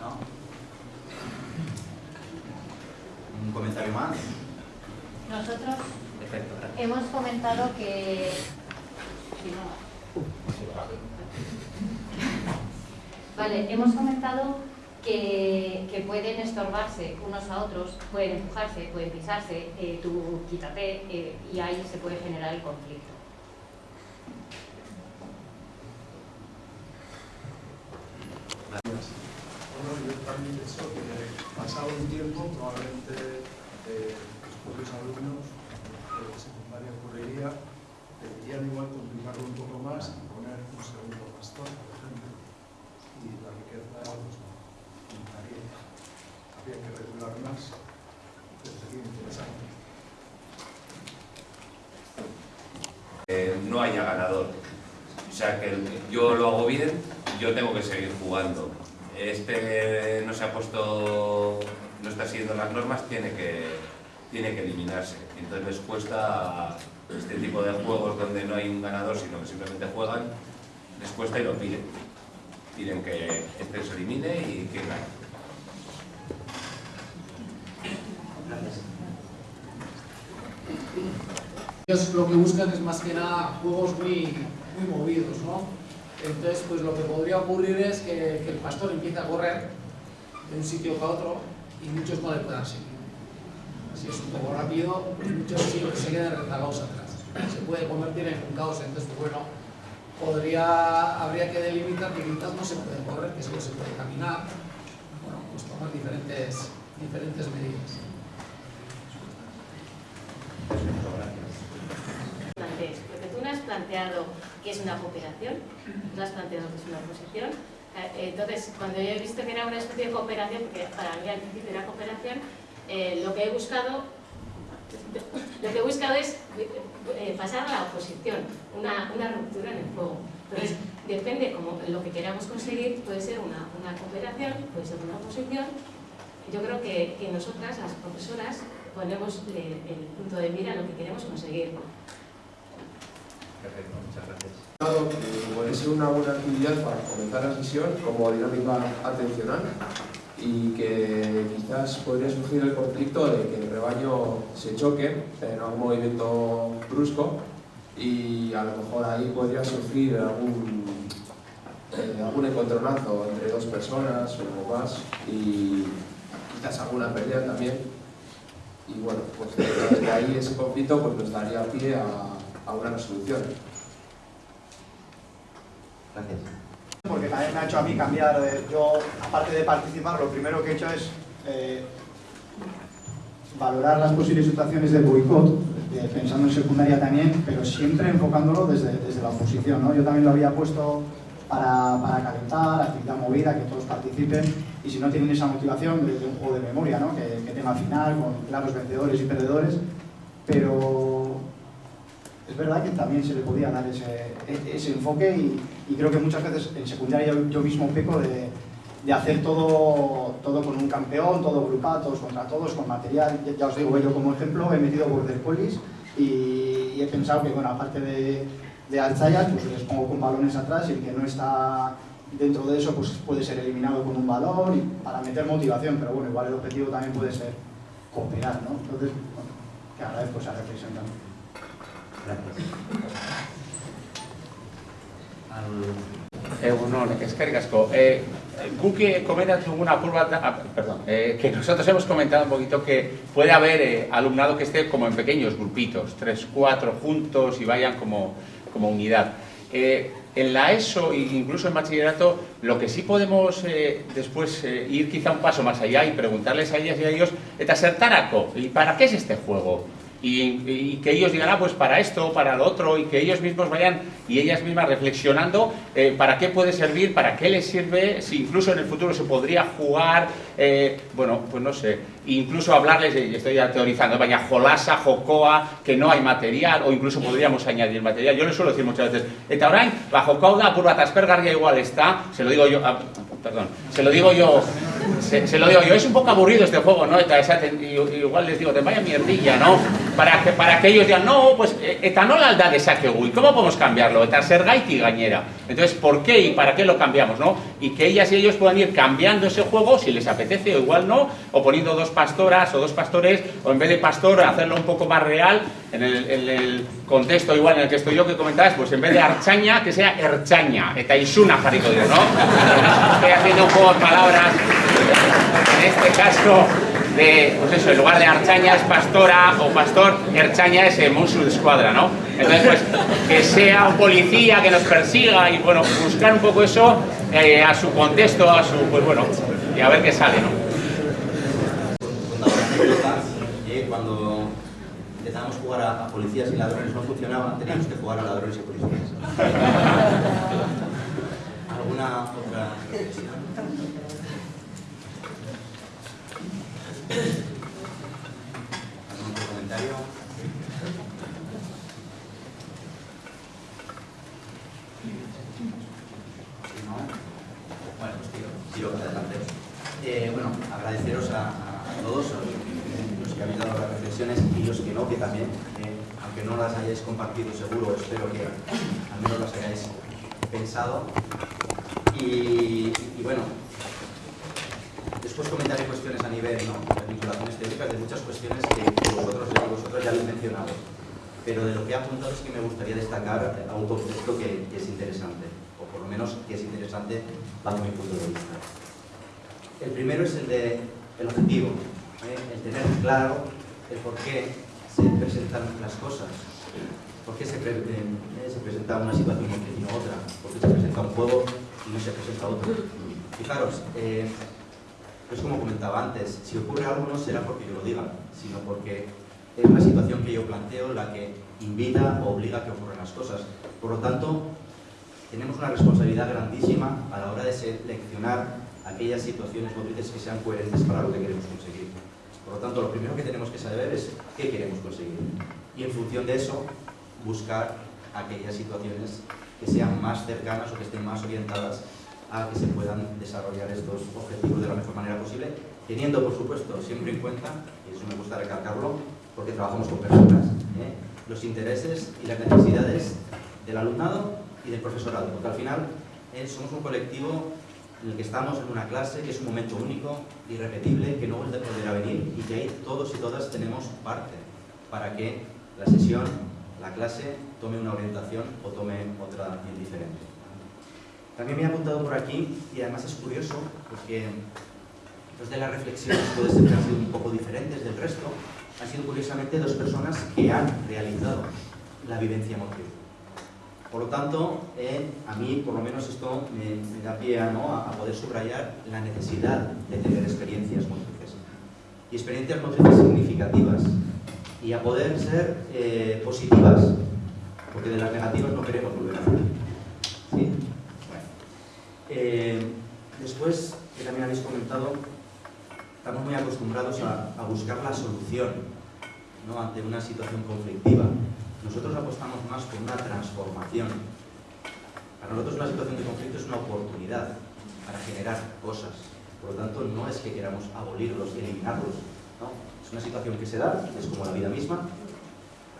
¿No? ¿Un comentario más? Nosotros Perfecto, gracias. hemos comentado que... Vale, hemos comentado que, que pueden estorbarse unos a otros, pueden empujarse, pueden pisarse, eh, tú quítate eh, y ahí se puede generar el conflicto. Bueno, yo también pienso que pasado un tiempo, probablemente eh, los propios alumnos de secundaria ocurriría, deberían igual complicarlo un poco más y poner un segundo pastor, por ejemplo, y la riqueza pues, aumentaría. Habría que regular más, pero sería interesante. eh, no haya ganador. O sea, que yo lo hago bien, yo tengo que seguir jugando. Este no se ha puesto, no está siguiendo las normas, tiene que, tiene que eliminarse. Entonces les cuesta este tipo de juegos donde no hay un ganador, sino que simplemente juegan, les cuesta y lo piden. Piden que este se elimine y que gane. Gracias. Ellos lo que buscan es más que nada juegos muy, muy movidos, ¿no? Entonces, pues lo que podría ocurrir es que, que el pastor empiece a correr de un sitio para otro y muchos no le puedan seguir. Si es un poco rápido, muchos sí se quedan rezagados atrás. Se puede convertir en un caos, entonces, bueno, podría, habría que delimitar que quizás no se puede correr, que solo se puede caminar. Bueno, pues tomar diferentes, diferentes medidas. Porque tú no has planteado que es una cooperación, no has planteado que es una oposición. Eh, Entonces, cuando yo he visto que era una especie de cooperación, porque para mí al principio era cooperación, eh, lo que he buscado, lo que he buscado es eh, pasar a la oposición, una, una ruptura en el juego. Entonces, depende como lo que queramos conseguir, puede ser una, una cooperación, puede ser una oposición. Yo creo que, que nosotras, las profesoras, ponemos eh, el punto de mira a lo que queremos conseguir. Perfecto, muchas gracias. Puede ser una buena actividad para fomentar la sesión como dinámica atencional y que quizás podría surgir el conflicto de que el rebaño se choque en algún movimiento brusco y a lo mejor ahí podría surgir algún, eh, algún encontronazo entre dos personas o más y quizás alguna pelea también y bueno, pues de ahí ese conflicto pues nos daría pie a, a una resolución. Gracias. Porque también me ha hecho a mí cambiar. eh, Yo, aparte de participar, lo primero que he hecho es eh, valorar las posibles situaciones de boicot, pensando en secundaria también, pero siempre enfocándolo desde, desde la oposición. ¿no? Yo también lo había puesto para, para calentar, actividad movida, que todos participen, y si no tienen esa motivación, de, de un juego de memoria, ¿no? que, que tenga final, con claros vencedores y perdedores, pero es verdad que también se le podía dar ese, e- enfoque y, creo que muchas veces en secundaria yo, mismo peco de, hacer todo, todo con un campeón, todo grupal, todos contra todos, con material. Ya, os digo, yo como ejemplo he metido border collies y, y he pensado que, bueno, aparte de, de alzayas, pues les pongo con balones atrás y el que no está dentro de eso pues puede ser eliminado con un y para meter motivación, pero bueno, igual el objetivo también puede ser cooperar, ¿no? Entonces, bueno, que agradezco esa reflexión también. Egunon, eskerrik asko. Eh, guk eh, komentatu una curva, ah, perdón, eh, que nosotros hemos comentado un poquito que puede haber eh, alumnado que esté como en pequeños grupitos, tres, cuatro juntos y vayan como, como unidad. Eh, en la ESO e incluso en bachillerato, lo que sí podemos eh, después eh, ir quizá un paso más allá y preguntarles a ellas y a ellos, eta ¿y para qué es este juego? Y, que ellos digan, ah, pues para esto, para lo otro, y que ellos mismos vayan y ellas mismas reflexionando eh, para qué puede servir, para qué les sirve, si incluso en el futuro se podría jugar, eh, bueno, pues no sé, incluso hablarles, de, estoy ya teorizando, vaya, jolasa, jocoa, que no hay material, o incluso podríamos añadir material. Yo les suelo decir muchas veces, eta orain, ba, jokoa da, apur bat aspergarria igual está, se lo digo yo, ah, perdón, se lo digo yo, se, se, lo digo yo, es un poco aburrido este juego, ¿no? Igual les digo, te vaya mierdilla, ¿no? Para que, para que ellos digan, no, pues, etanol alda de saquegui, ¿cómo podemos cambiarlo? Eta sergaiti gañera. Entonces, ¿por qué y para qué lo cambiamos, no? Y que ellas y ellos puedan ir cambiando ese juego, si les apetece o igual no, o poniendo dos pastoras o dos pastores, o en vez de pastor, hacerlo un poco más real, en el, en el contexto igual en el que estoy yo que comentabas, pues en vez de archaña, que sea erchaña, eta isuna jarriko dio, ¿no? <laughs> Estoy haciendo un juego de palabras, en este caso, de, pues eso, en lugar de archaña es pastora o pastor, erchaña es el monstruo de escuadra, ¿no? Entonces, pues, que sea un policía que nos persiga y, bueno, buscar un poco eso eh, a su contexto, a su, pues bueno, y a ver qué sale, ¿no? Cuando empezamos a jugar a, a policías y ladrones no funcionaba, teníamos que jugar a ladrones y policías. <laughs> ¿Alguna otra ¿Algún otro comentario? ¿No? Bueno, pues tiro, tiro adelante. Eh, bueno, agradeceros a, todos los que habéis dado las reflexiones y los que no, que también, eh, aunque no las hayáis compartido seguro, espero que al menos las hayáis pensado. Y bueno, después comentaré cuestiones a nivel ¿no? de vinculaciones teóricas de muchas cuestiones que, vosotros, vosotros ya habéis mencionado. Pero de lo que he apuntado es que me gustaría destacar a un concepto que, es interesante, o por lo menos que es interesante bajo mi punto de vista. El primero es el de el objetivo, ¿eh? el tener claro el por qué se presentan las cosas, por qué se, eh, se presenta una situación y no otra, por qué se presenta un juego y no se presenta otro. Fijaros, eh, es como comentaba antes, si ocurre algo no será porque yo lo diga, sino porque es una situación que yo planteo la que invita o obliga a que ocurran las cosas. Por lo tanto, tenemos una responsabilidad grandísima a la hora de seleccionar aquellas situaciones motrices que sean coherentes para lo que queremos conseguir. Por lo tanto, lo primero que tenemos que saber es qué queremos conseguir. Y en función de eso, buscar aquellas situaciones que sean más cercanas o que estén más orientadas a que se puedan desarrollar estos objetivos de la mejor manera posible, teniendo, por supuesto, siempre en cuenta, y eso me gusta recalcarlo, porque trabajamos con personas, ¿eh? los intereses y las necesidades del alumnado y del profesorado, porque al final eh, somos un colectivo en el que estamos en una clase que es un momento único, irrepetible, que no vuelve a poder venir y que ahí todos y todas tenemos parte para que la sesión, la clase, tome una orientación o tome otra bien diferente. También me he apuntado por aquí, y además es curioso, porque dos de las reflexiones puede ser que han sido un poco diferentes del resto, han sido curiosamente dos personas que han realizado la vivencia motriz. Por lo tanto, eh, a mí por lo menos esto me, da pie ¿no? a, a, poder subrayar la necesidad de tener experiencias motrices. Y experiencias motrices significativas. Y a poder ser eh, positivas, porque de las negativas no queremos volver a hacer. ¿Sí? Eh, después, que también habéis comentado, estamos muy acostumbrados a, buscar la solución ante una situación conflictiva. Nosotros apostamos más por una transformación. Para nosotros una situación de conflicto es una oportunidad para generar cosas. Por lo tanto, no es que queramos abolirlos y eliminarlos. Es una situación que se da, es como la vida misma,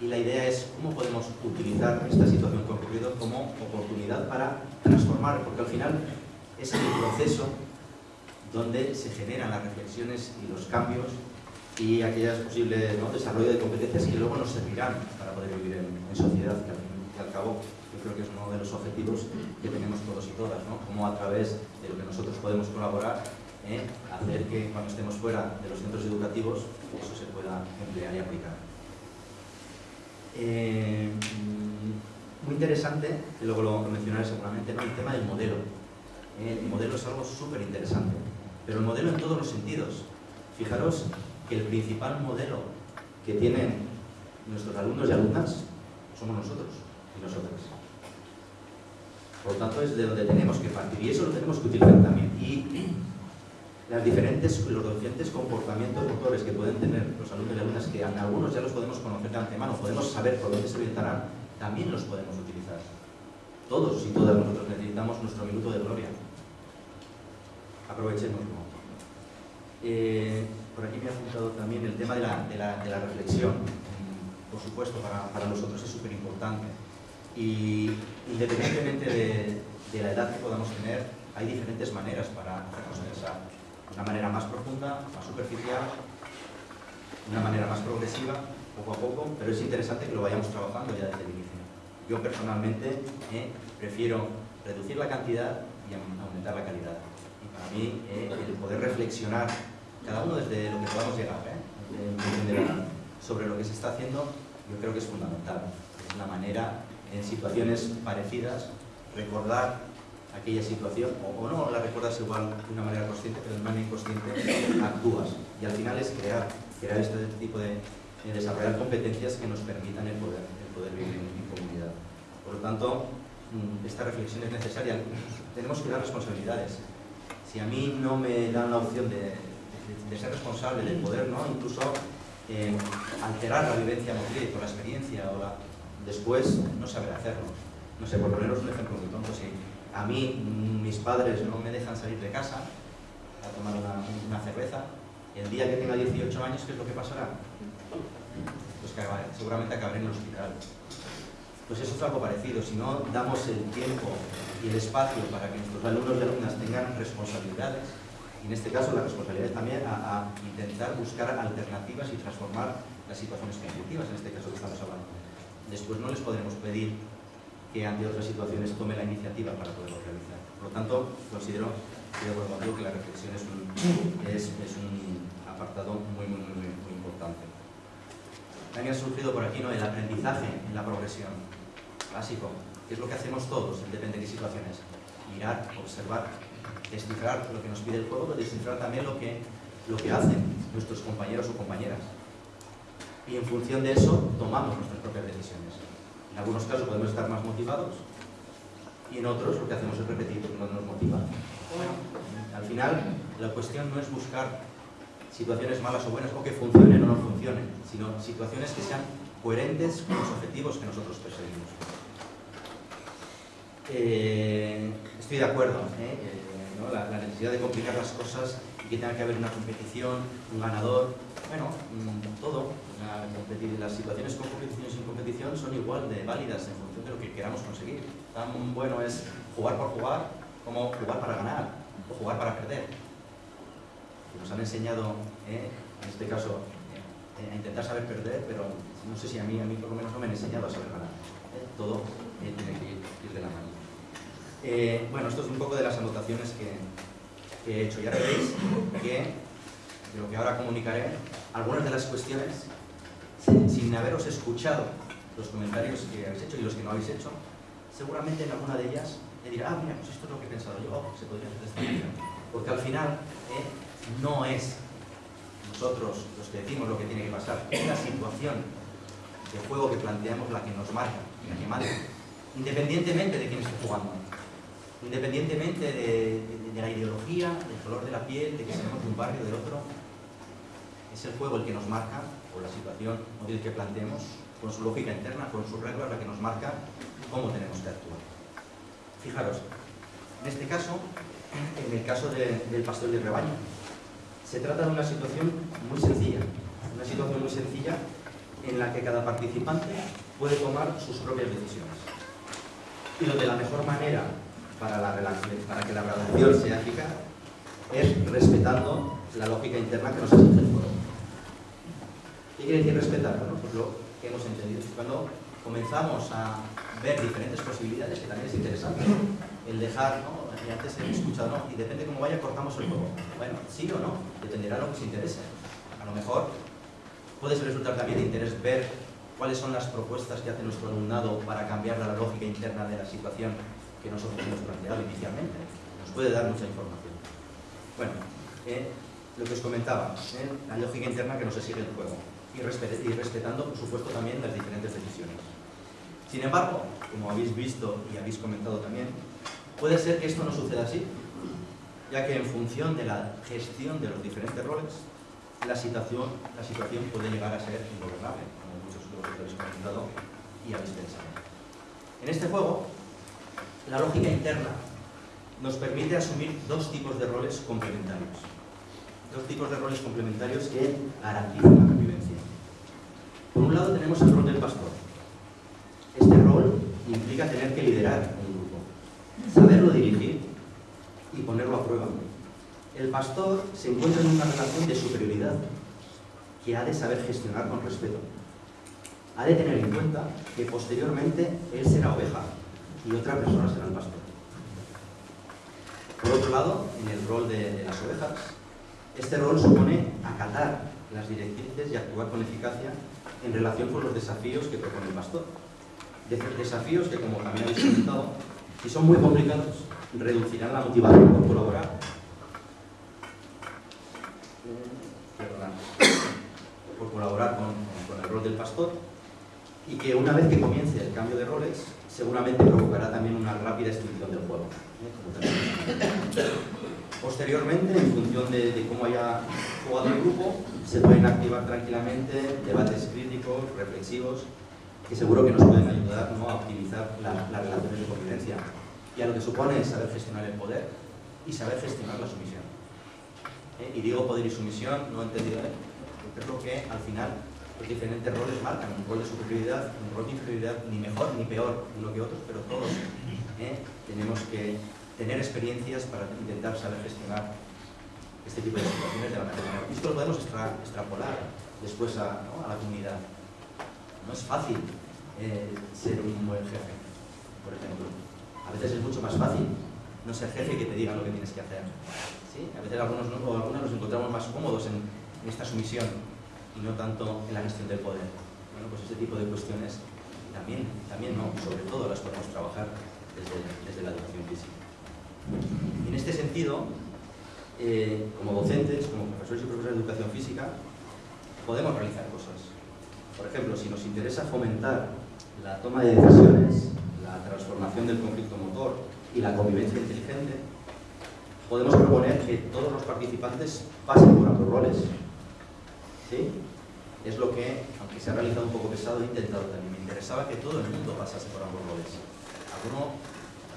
y la idea es cómo podemos utilizar esta situación ocurrido como oportunidad para transformar, porque al final es el proceso donde se generan las reflexiones y los cambios y aquellas posibles ¿no? desarrollo de competencias que luego nos servirán para poder vivir en, sociedad, que al, y al cabo yo creo que es uno de los objetivos que tenemos todos y todas, ¿no? Cómo a través de lo que nosotros podemos colaborar, ¿eh? hacer que cuando estemos fuera de los centros educativos eso se pueda emplear y aplicar. Eh, mm, muy interesante, y luego lo mencionaré seguramente, el tema del modelo. Eh, el modelo es algo súper interesante, pero el modelo en todos los sentidos. Fijaros que el principal modelo que tienen nuestros alumnos y alumnas somos nosotros y nosotras. Por lo tanto, es de donde tenemos que partir y eso lo tenemos que utilizar también. Y las diferentes, los diferentes comportamientos motores que pueden tener los alumnos y alumnas, que algunos ya los podemos conocer de antemano, podemos saber por dónde se orientarán, también los podemos utilizar. Todos y todas nosotros necesitamos nuestro minuto de gloria. Aprovechémoslo. Eh, por aquí me ha apuntado también el tema de la, reflexión. Por supuesto, para, para nosotros es súper importante. Y independientemente de, de, la edad que podamos tener, hay diferentes maneras para hacernos pensar. Una manera más profunda, más superficial, una manera más progresiva, poco a poco, pero es interesante que lo vayamos trabajando ya desde el inicio. Yo personalmente eh, prefiero reducir la cantidad y aumentar la calidad. Y para mí eh, el poder reflexionar, cada uno desde lo que podamos llegar, eh, sobre lo que se está haciendo, yo creo que es fundamental. Es una manera en situaciones parecidas, recordar aquella situación, o, no la recuerdas igual de una manera consciente, pero de manera inconsciente actúas. Y al final es crear, crear este tipo de, de desarrollar competencias que nos permitan el poder, el poder vivir en, en comunidad. Por lo tanto, mm, esta reflexión es necesaria. Tenemos que dar responsabilidades. Si a mí no me dan la opción de, ser responsable, de poder ¿no? incluso eh, alterar la vivencia motriz con la experiencia o después no saber hacerlo. No sé, por poneros un ejemplo muy tonto, si a mí mis padres no me dejan salir de casa a tomar una, una cerveza, el día que tenga 18 años, ¿qué es lo que pasará? Seguramente acabaré en el hospital. Pues eso es algo parecido, si no damos el tiempo y el espacio para que nuestros alumnos y alumnas tengan responsabilidades, y en este caso la responsabilidad es también a, intentar buscar alternativas y transformar las situaciones conflictivas, en este caso que estamos hablando después no les podremos pedir que ante otras situaciones tome la iniciativa para poderlo realizar. Por lo tanto, considero que, que la reflexión es un, es, un apartado muy, muy, muy. También ha surgido por aquí ¿no? el aprendizaje en la progresión, básico, que es lo que hacemos todos, depende de qué situaciones. Mirar, observar, descifrar lo que nos pide el juego, pero descifrar también lo que, lo que hacen nuestros compañeros o compañeras y en función de eso tomamos nuestras propias decisiones. En algunos casos podemos estar más motivados y en otros lo que hacemos es repetir que nos motiva. Bueno, al final la cuestión no es buscar situaciones malas o buenas o que funcionen o no funcionen, sino situaciones que sean coherentes con los objetivos que nosotros perseguimos. Eh, estoy de acuerdo, ¿eh? Eh, ¿no? la, la necesidad de complicar las cosas y que tenga que haber una competición, un ganador, bueno, todo, las situaciones con competición y sin competición son igual de válidas en función de lo que queramos conseguir. Tan bueno es jugar por jugar como jugar para ganar o jugar para perder. Nos han enseñado, eh, en este caso, eh, a intentar saber perder, pero no sé si a mí, a mí por lo menos no me han enseñado a saber ganar. Eh, todo tiene que ir, de la mano. bueno, esto es un poco de las anotaciones que, que he hecho. Ya veréis que de lo que ahora comunicaré, algunas de las cuestiones sin haberos escuchado los comentarios que habéis hecho y los que no habéis hecho, seguramente en alguna de ellas me dirá, ah, mira, pues esto es lo que he pensado yo, oh, se podría hacer esta manera. Porque al final eh, no es nosotros los que decimos lo que tiene que pasar, es la situación de juego que planteamos la que nos marca, la que marca, independientemente de quién esté jugando, independientemente de, la ideología, del color de la piel, de que seamos de un barrio o de otro, es el juego el que nos marca o la situación o el que planteemos con su lógica interna, con sus reglas, la que nos marca cómo tenemos que actuar. Fijaros, en este caso, en el caso de, del pastor de rebaño, se trata de una situación muy sencilla, una situación muy sencilla en la que cada participante puede tomar sus propias decisiones. Y lo de la mejor manera para, que la relación sea eficaz es respetando la lógica interna que nos exige el juego. ¿Qué quiere decir respetar? Bueno, pues lo que hemos entendido. Cuando comenzamos a ver diferentes posibilidades, que también es interesante, el dejar, ¿no? Y antes he escuchado, ¿no? Y depende cómo vaya, cortamos el juego. Bueno, sí o no, dependerá de lo que os interese. A lo mejor puede resultar también de interés ver cuáles son las propuestas que hace nuestro alumnado para cambiar la lógica interna de la situación que nosotros hemos planteado inicialmente. Nos puede dar mucha información. Bueno, eh, lo que os comentaba, eh, la lógica interna que nos exige el juego y respetando, por supuesto, también las diferentes decisiones. Sin embargo, como habéis visto y habéis comentado también, puede ser que esto no suceda así, ya que en función de la gestión de los diferentes roles, la situación, puede llegar a ser ingobernable, como muchos de vosotros habéis comentado y habéis pensado. En este juego, la lógica interna nos permite asumir dos tipos de roles complementarios. Dos tipos de roles complementarios que garantizan la convivencia. Por un lado tenemos el rol del pastor. Este rol implica tener que liderar un grupo, saberlo dirigir y ponerlo a prueba. El pastor se encuentra en una relación de superioridad que ha de saber gestionar con respeto. Ha de tener en cuenta que posteriormente él será oveja y otra persona será el pastor. Por otro lado, en el rol de, las ovejas, este rol supone acatar las directrices y actuar con eficacia en relación con los desafíos que propone el pastor. De- desafíos que, como también habéis comentado, si son muy complicados, reducirán la motivación por colaborar. Por colaborar con, el rol del pastor y que una vez que comience el cambio de roles, seguramente provocará también una rápida extinción del juego. ¿eh? Posteriormente, en función de cómo haya jugado el grupo, se pueden activar tranquilamente debates críticos, reflexivos, que seguro que nos pueden ayudar ¿no? a optimizar la- las relaciones de convivencia y a lo que supone saber gestionar el poder y saber gestionar la sumisión. ¿Eh? Y digo poder y sumisión, no entendido, ¿eh? creo que al final los diferentes roles marcan un rol de superioridad, un rol de inferioridad, ni mejor ni peor uno que otros, pero todos ¿eh? tenemos que tener experiencias para intentar saber gestionar este tipo de situaciones de la manera. Esto lo podemos extra- extrapolar después a la comunidad. No es fácil eh, ser un buen jefe, por ejemplo. A veces es mucho más fácil no ser jefe que te digan lo que tienes que hacer. ¿Sí? A veces algunos, no- o algunos nos encontramos más cómodos en, esta sumisión y no tanto en la gestión del poder. Bueno, pues ese tipo de cuestiones también, también no, sobre todo las podemos trabajar desde, desde la educación física. Y en este sentido, eh, como docentes, como profesores y profesoras de educación física, podemos realizar cosas. Por ejemplo, si nos interesa fomentar la toma de decisiones, la transformación del conflicto motor y la convivencia inteligente, podemos proponer que todos los participantes pasen por ambos roles. ¿Sí? Es lo que, aunque se ha realizado un poco pesado, he intentado también. Me interesaba que todo el mundo pasase por ambos roles. Alguno,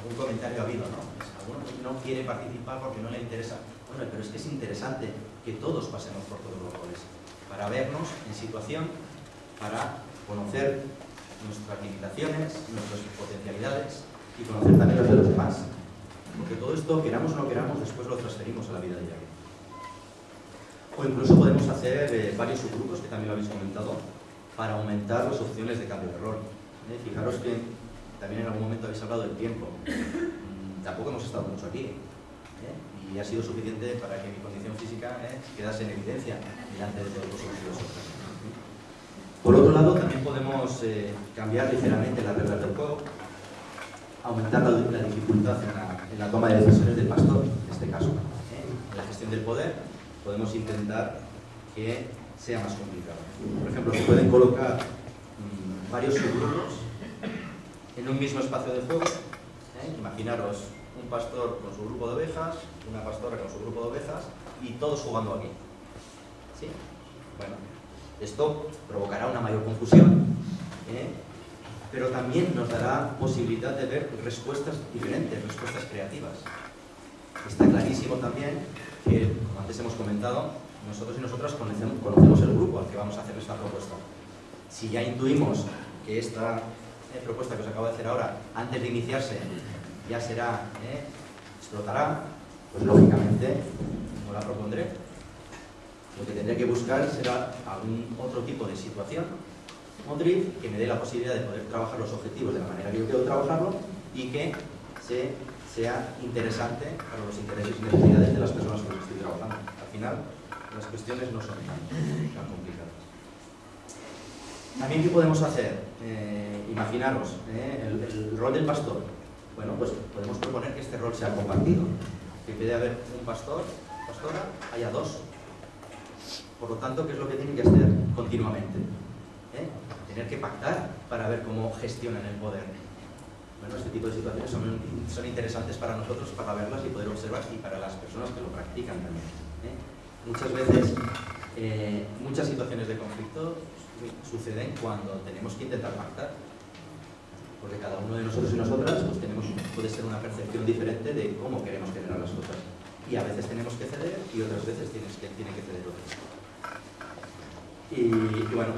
algún comentario ha habido, ¿no? Pues alguno no quiere participar porque no le interesa. Bueno, pero es que es interesante que todos pasemos por todos los roles, para vernos en situación, para conocer nuestras limitaciones, nuestras potencialidades y conocer también las de los demás. Porque todo esto, queramos o no queramos, después lo transferimos a la vida diaria. O incluso podemos hacer eh, varios subgrupos, que también lo habéis comentado, para aumentar las opciones de cambio de rol. ¿Eh? Fijaros que también en algún momento habéis hablado del tiempo. Mm, tampoco hemos estado mucho aquí. ¿eh? Y ha sido suficiente para que mi condición física ¿eh? quedase en evidencia delante de todos vosotros y vosotras. Por otro lado, también podemos eh, cambiar ligeramente las reglas del juego, aumentar la, la dificultad en la, toma de decisiones del pastor, en este caso. ¿eh? En la gestión del poder podemos intentar que sea más complicado. Por ejemplo, se pueden colocar mm, varios subgrupos en un mismo espacio de juego. ¿eh? Imaginaros un pastor con su grupo de ovejas, una pastora con su grupo de ovejas y todos jugando aquí. ¿Sí? Bueno, esto provocará una mayor confusión, ¿eh? pero también nos dará posibilidad de ver respuestas diferentes, respuestas creativas. Está clarísimo también que, como antes hemos comentado, nosotros y nosotras conocemos, el grupo al que vamos a hacer esta propuesta. Si ya intuimos que esta eh, propuesta que os acabo de hacer ahora, antes de iniciarse, ya será, eh, explotará, pues lógicamente no la propondré. Lo que tendré que buscar será algún otro tipo de situación motriz que me dé la posibilidad de poder trabajar los objetivos de la manera que yo quiero trabajarlo y que se, sea interesante para los intereses y necesidades de las personas con las que estoy trabajando. Al final, las cuestiones no son tan, tan complicadas. También, ¿qué podemos hacer? Eh, imaginaros, eh, el, el rol del pastor. Bueno, pues podemos proponer que este rol sea compartido. Que en vez de haber un pastor, pastora, haya dos. Por lo tanto, ¿qué es lo que tienen que hacer continuamente? ¿Eh? Tener que pactar para ver cómo gestionan el poder. Bueno, este tipo de situaciones son, interesantes para nosotros, para verlas y poder observar, y para las personas que lo practican también. ¿eh? Muchas veces, eh, muchas situaciones de conflicto suceden cuando tenemos que intentar pactar. Porque cada uno de nosotros y nosotras pues tenemos, puede ser una percepción diferente de cómo queremos generar las cosas. Y a veces tenemos que ceder y otras veces tienes que, tiene que ceder otros. Y, bueno,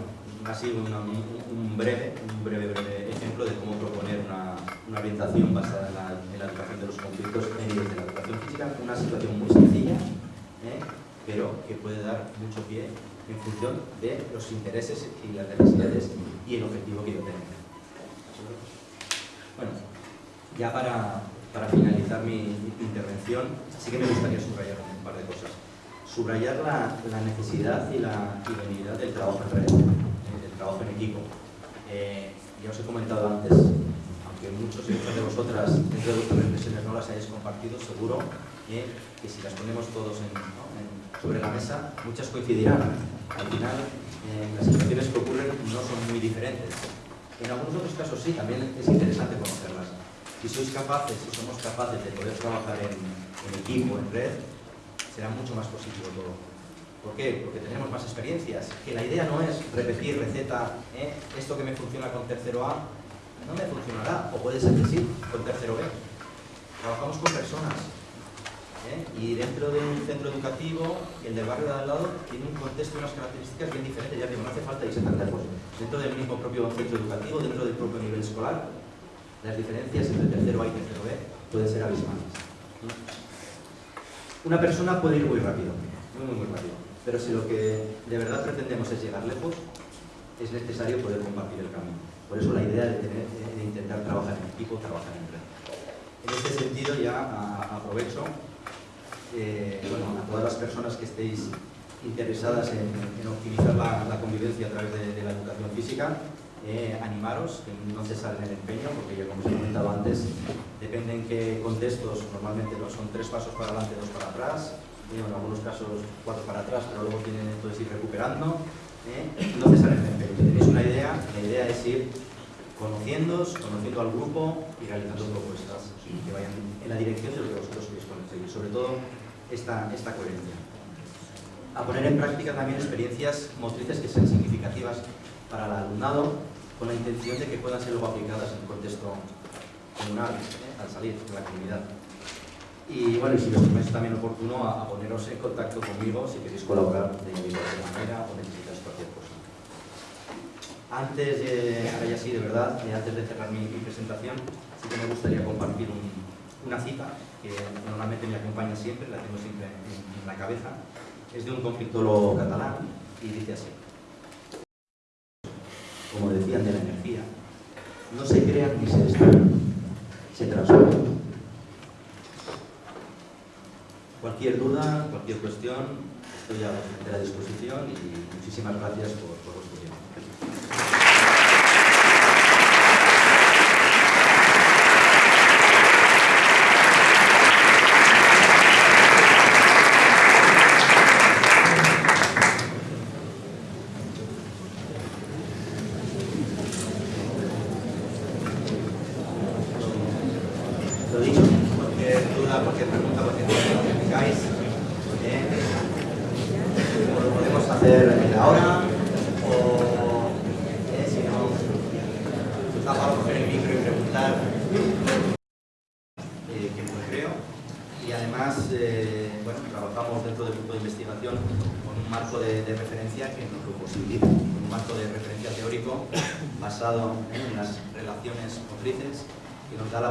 así una, un, breve, un breve, breve ejemplo de cómo proponer una, una orientación basada en la, educación de los conflictos en desde la educación física, una situación muy sencilla, ¿eh? pero que puede dar mucho pie en función de los intereses y las necesidades y el objetivo que yo tengo. Bueno, ya para, para finalizar mi, intervención, sí que me gustaría subrayar un par de cosas. Subrayar la, necesidad y la idoneidad del trabajo en red, eh, del trabajo en equipo. Eh, ya os he comentado antes, aunque muchos de vosotras dentro de vuestras reflexiones no las hayáis compartido, seguro que si las ponemos todos sobre la mesa, muchas coincidirán. Al final, eh, las situaciones que ocurren no son muy diferentes. En algunos otros casos sí, también es interesante conocerlas. Si sois capaces, si somos capaces de poder trabajar en equipo, en red, será mucho más positivo todo. ¿Por qué? Porque tenemos más experiencias. Que la idea no es repetir receta, ¿eh? esto que me funciona con tercero A, no me funcionará, o puede ser que sí, con tercero B. Trabajamos con personas, ¿eh? y dentro de un centro educativo, el del barrio de al lado tiene un contexto y unas características bien diferentes, ya que no hace falta irse tan lejos. Dentro del mismo propio centro educativo, dentro del propio nivel escolar, las diferencias entre tercero A y tercero B pueden ser abismales. Una persona puede ir muy rápido, muy, muy, muy rápido, pero si lo que de verdad pretendemos es llegar lejos, es necesario poder compartir el camino. Por eso la idea de, intentar trabajar en equipo, trabajar en red. En este sentido ya aprovecho eh, bueno, a todas las personas que estéis interesadas en, optimizar la, convivencia a través de la educación física, eh, animaros, que no cesar en el empeño, porque ya como os he comentado antes, depende en qué contextos, normalmente ¿no? son tres pasos para adelante, dos para atrás, eh, en algunos casos cuatro para atrás, pero luego tienen entonces ir recuperando, eh, no cesar en el empeño. Tenéis una idea, la idea es ir conociéndoos, conociendo al grupo y realizando propuestas que vayan en la dirección de lo que vosotros queréis conseguir, sobre todo esta, esta coherencia. A poner en práctica también experiencias motrices que sean significativas para el alumnado con la intención de que puedan ser luego aplicadas en el contexto comunal ¿eh? al salir de la comunidad. Y bueno, y si os parece también oportuno a, poneros en contacto conmigo si queréis colaborar de cualquier manera o necesitáis cualquier cosa. Antes, eh, ahora ya sí, de verdad, antes de cerrar mi, presentación, sí que me gustaría compartir un, una cita que normalmente me acompaña siempre, la tengo siempre en, en la cabeza, es de un conflictólogo catalán y dice así como decían, de la energía, no se crean ni se destruyen, se transforman. Cualquier duda, cualquier cuestión, estoy a vuestra disposición y muchísimas gracias por, por vuestro tiempo.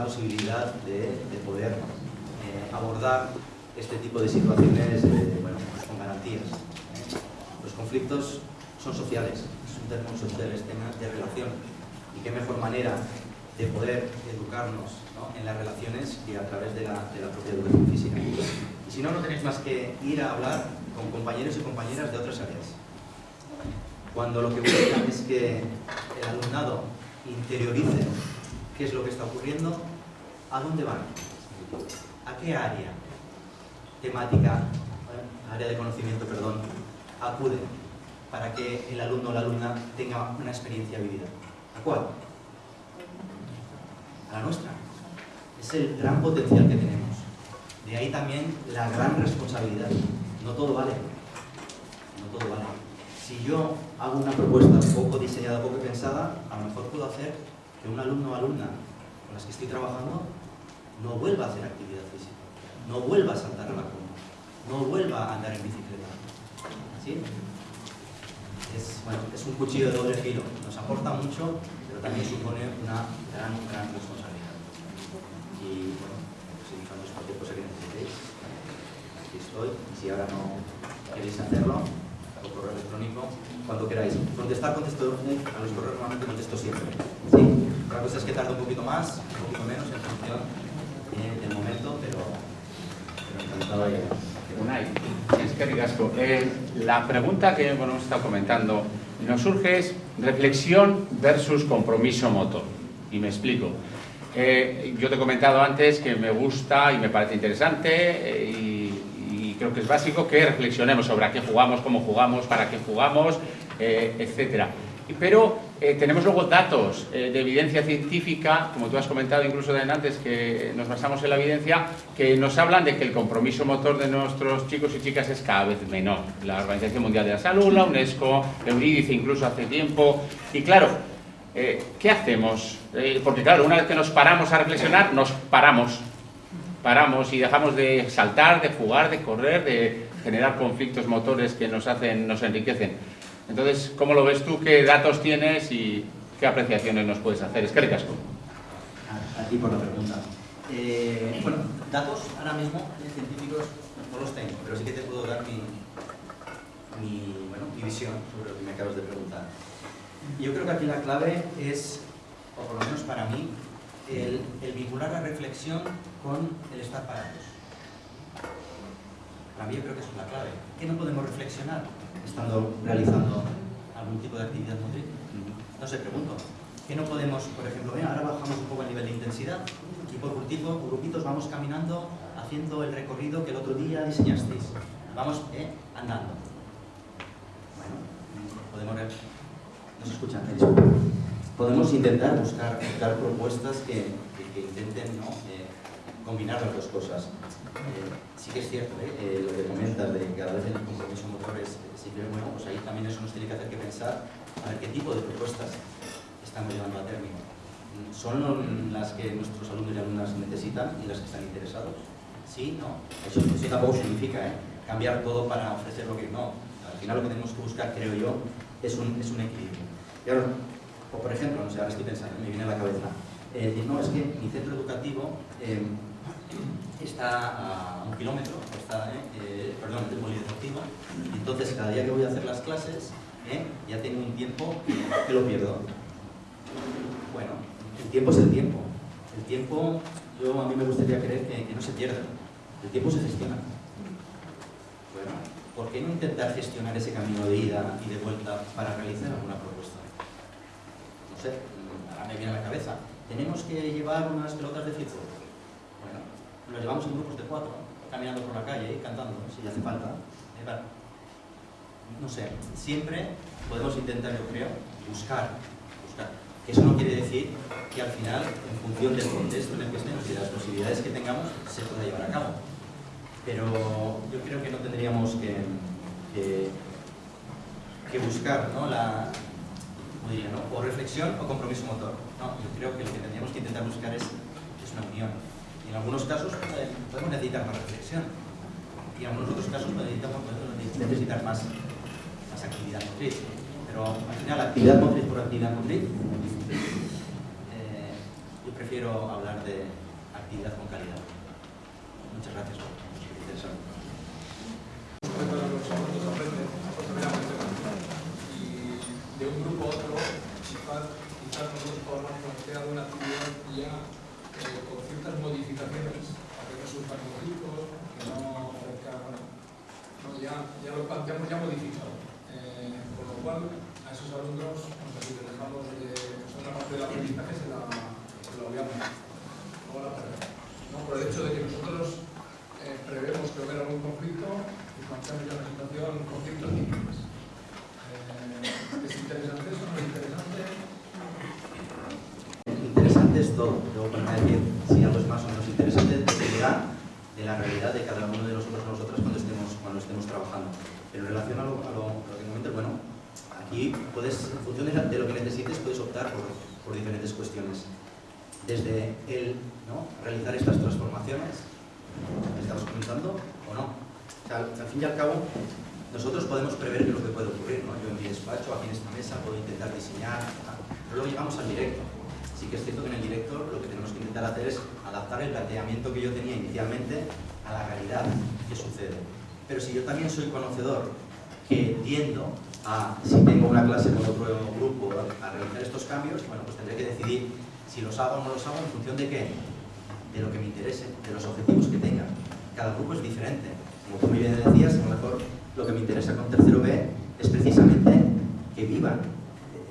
posibilidad de, de poder eh, abordar este tipo de situaciones eh, bueno, pues con garantías. ¿eh? Los conflictos son sociales, es un término social, es tema de relación. Y qué mejor manera de poder educarnos ¿no? en las relaciones que a través de la, de la propia educación física. Y si no, no tenéis más que ir a hablar con compañeros y compañeras de otras áreas. Cuando lo que buscan es que el alumnado interiorice qué ocurriendo, ¿a dónde van? ¿A qué área temática, área de conocimiento, perdón, acuden para que el alumno o la alumna tenga una experiencia vivida? ¿A cuál? A la nuestra. Es el gran potencial que tenemos. De ahí también la gran responsabilidad. No todo vale. No todo vale. Si yo hago una propuesta poco diseñada, poco pensada, a lo mejor puedo hacer que un alumno o alumna con las que estoy trabajando no vuelva a hacer actividad física, no vuelva a saltar a la cama, no vuelva a andar en bicicleta. ¿Sí? Es, un cuchillo de doble filo, nos aporta mucho, pero también supone una gran, gran responsabilidad. Y bueno, si buscamos cualquier cosa que necesitéis, aquí estoy, y si ahora no queréis hacerlo, por correo electrónico, cuando queráis. Contestar, contesto, a los correos normalmente contesto siempre. ¿sí? Otra cosa es que tarda un poquito más, un poquito menos en función eh, del momento, pero, pero encantado de Unai, es que ricasco. Eh, la pregunta que bueno, hemos estado comentando nos surge es reflexión versus compromiso motor. Y me explico. Eh, yo te he comentado antes que me gusta y me parece interesante eh, y, y creo que es básico que reflexionemos sobre a qué jugamos, cómo jugamos, para qué jugamos, eh, etcétera. Pero eh, tenemos luego datos eh, de evidencia científica, como tú has comentado incluso de antes, que nos basamos en la evidencia, que nos hablan de que el compromiso motor de nuestros chicos y chicas es cada vez menor. La Organización Mundial de la Salud, la UNESCO, Eurídice incluso hace tiempo. Y claro, eh, ¿qué hacemos? Eh, porque claro, una vez que nos paramos a reflexionar, nos paramos. Paramos y dejamos de saltar, de jugar, de correr, de generar conflictos motores que nos hacen, nos enriquecen. Entonces, ¿cómo lo ves tú? ¿Qué datos tienes y qué apreciaciones nos puedes hacer? Es que ricasco. A, a ti por la pregunta. Eh, bueno, datos ahora mismo eh, científicos no los tengo, pero sí que te puedo dar mi, mi, bueno, mi visión sobre lo que me acabas de preguntar. Yo creo que aquí la clave es, o por lo menos para mí, el, el vincular la reflexión con el estar parados. Para mí yo creo que eso es la clave. ¿Qué no podemos reflexionar estando realizando algún tipo de actividad motriz? No sé, pregunto. ¿Qué no podemos, por ejemplo, ahora bajamos un poco el nivel de intensidad y por grupitos, por grupitos vamos caminando haciendo el recorrido que el otro día diseñasteis. Vamos eh, andando. Bueno, podemos... No se escuchan, disculpo. Podemos intentar buscar, buscar propuestas que, que, que intenten ¿no? eh, combinar las dos cosas. Eh, sí que es cierto, ¿eh? Eh, lo que comentas de que cada vez el compromiso motor es, sí que bueno, pues ahí también eso nos tiene que hacer que pensar a ver qué tipo de propuestas estamos llevando a término. ¿Son las que nuestros alumnos y alumnas necesitan y las que están interesados? Sí, no. Eso, eso tampoco significa ¿eh? cambiar todo para ofrecer lo que no. Al final lo que tenemos que buscar, creo yo, es un, es un equilibrio. Y ahora, o por ejemplo, no sé, ahora estoy pensando, me viene a la cabeza, eh, decir, no, es que mi centro educativo eh, está a un kilómetro, está, eh, eh, perdón, del polideportivo, y entonces cada día que voy a hacer las clases, eh, ya tengo un tiempo que, lo pierdo. Bueno, el tiempo es el tiempo. El tiempo, yo a mí me gustaría creer que, que no se pierda. El tiempo se gestiona. Bueno, ¿por qué no intentar gestionar ese camino de ida y de vuelta para realizar alguna propuesta? No sé, ahora me viene a la cabeza. Tenemos que llevar unas pelotas de fútbol. Bueno, lo llevamos en grupos de cuatro, caminando por la calle y cantando, si hace falta. No sé, siempre podemos intentar, yo creo, buscar, buscar. Eso no quiere decir que al final, en función del contexto en el que estemos y de las posibilidades que tengamos, se pueda llevar a cabo. Pero yo creo que no tendríamos que, buscar ¿no? la, diría, ¿no? o reflexión o compromiso motor. No, yo creo que lo que tendríamos que intentar buscar es una unión. En algunos casos podemos necesitar más reflexión. Y en algunos otros casos necesitamos, más, más actividad motriz. Pero al final, actividad motriz por actividad motriz, eh, yo prefiero hablar de actividad con calidad. Muchas gracias por por interesarme. Respecto a los alumnos aprenden, afortunadamente, y de un grupo lo planteamos ya modificado. Eh, con lo cual, a esos alumnos, nos así que dejamos de, pues, otra parte del aprendizaje se la, se la obviamos. No la perdemos. ¿no? Por el hecho de que nosotros eh, prevemos que va a haber algún conflicto y planteamos ya una situación, conflictos límites. Eh, ¿Es interesante eso? ¿No es interesante? Interesante es todo. Luego para decir si algo es más o menos interesante dependerá de la realidad de cada uno de nosotros o nosotras cuando estemos, cuando estemos trabajando. Pero en relación a lo, a lo, a lo que comentas, bueno, aquí puedes, en función de, la- de lo que necesites, puedes optar por, por diferentes cuestiones. Desde el ¿no? realizar estas transformaciones que estamos comentando o no. O sea, al, al fin y al cabo, nosotros podemos prever qué es lo que puede ocurrir. ¿no? Yo en mi despacho, aquí en esta mesa, puedo intentar diseñar, tal, pero luego llegamos al directo. Sí que es cierto que en el directo lo que tenemos que intentar hacer es adaptar el planteamiento que yo tenía inicialmente a la realidad que sucede. Pero si yo también soy conocedor que tiendo a, si tengo una clase con otro grupo, a realizar estos cambios, bueno, pues tendré que decidir si los hago o no los hago en función de qué, de lo que me interese, de los objetivos que tenga. Cada grupo es diferente. Como tú muy bien decías, a lo mejor lo que me interesa con tercero B es precisamente que vivan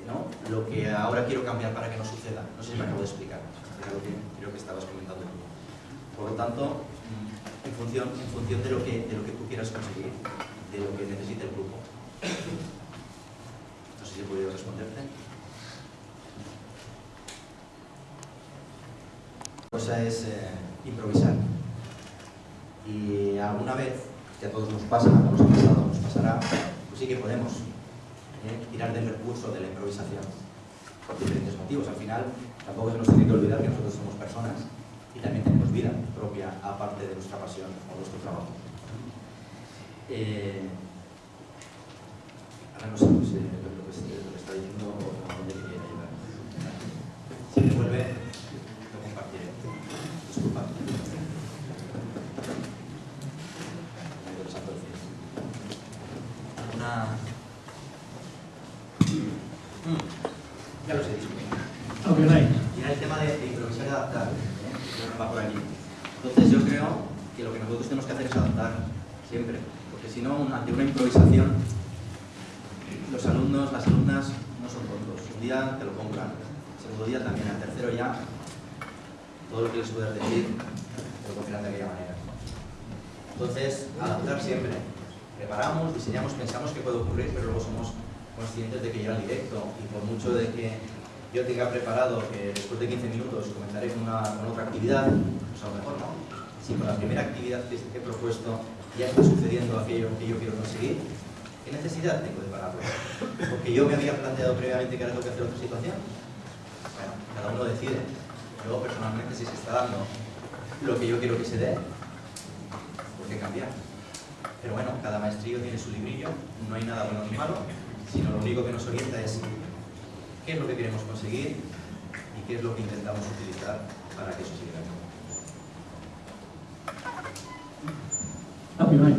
¿no? lo que ahora quiero cambiar para que no suceda. No sé si me acabo de explicar. Lo que creo que estabas comentando tú. Por lo tanto, en función, de, lo que, de lo que tú quieras conseguir, de lo que necesite el grupo. No sé si he podido responderte. La cosa es eh, improvisar. Y alguna vez, que a todos nos pasa, ha pasado, nos pasará, pues sí que podemos eh, tirar del recurso de la improvisación por diferentes motivos. Al final, tampoco se nos tiene que olvidar que nosotros somos personas y también tenemos vida propia aparte de nuestra pasión o nuestro trabajo. Eh, ahora no sé pues, eh, lo, que, lo que está diciendo o a dónde quería llegar. Si me vuelve, lo compartiré. Disculpa. Una... Mm, Ya lo sé, disculpa. Y era el tema de, de improvisar y adaptar. ¿eh? Yo no va por allí. Entonces yo creo que lo que nosotros tenemos que hacer es adaptar siempre. Porque si no, ante una improvisación, los alumnos, las alumnas no son tontos. Un día te lo compran, el segundo día también, al tercero ya, todo lo que les puedas decir, te lo confirman de aquella manera. Entonces, adaptar siempre. Preparamos, diseñamos, pensamos que puede ocurrir, pero luego somos conscientes de que llega directo y por mucho de que yo tenga preparado que después de 15 minutos comenzaré con, una, con otra actividad, pues a lo mejor no. Si con la primera actividad que he propuesto ya está sucediendo aquello que yo quiero conseguir, ¿qué necesidad tengo de pararlo? Porque yo me había planteado previamente que ahora tengo que hacer otra situación. Bueno, cada uno decide. Yo personalmente si se está dando lo que yo quiero que se dé, ¿por qué cambiar? Pero bueno, cada maestrillo tiene su librillo, no hay nada bueno ni malo, sino lo único que nos orienta es qué es lo que queremos conseguir y qué es lo que intentamos utilizar para que eso se llegue a cabo.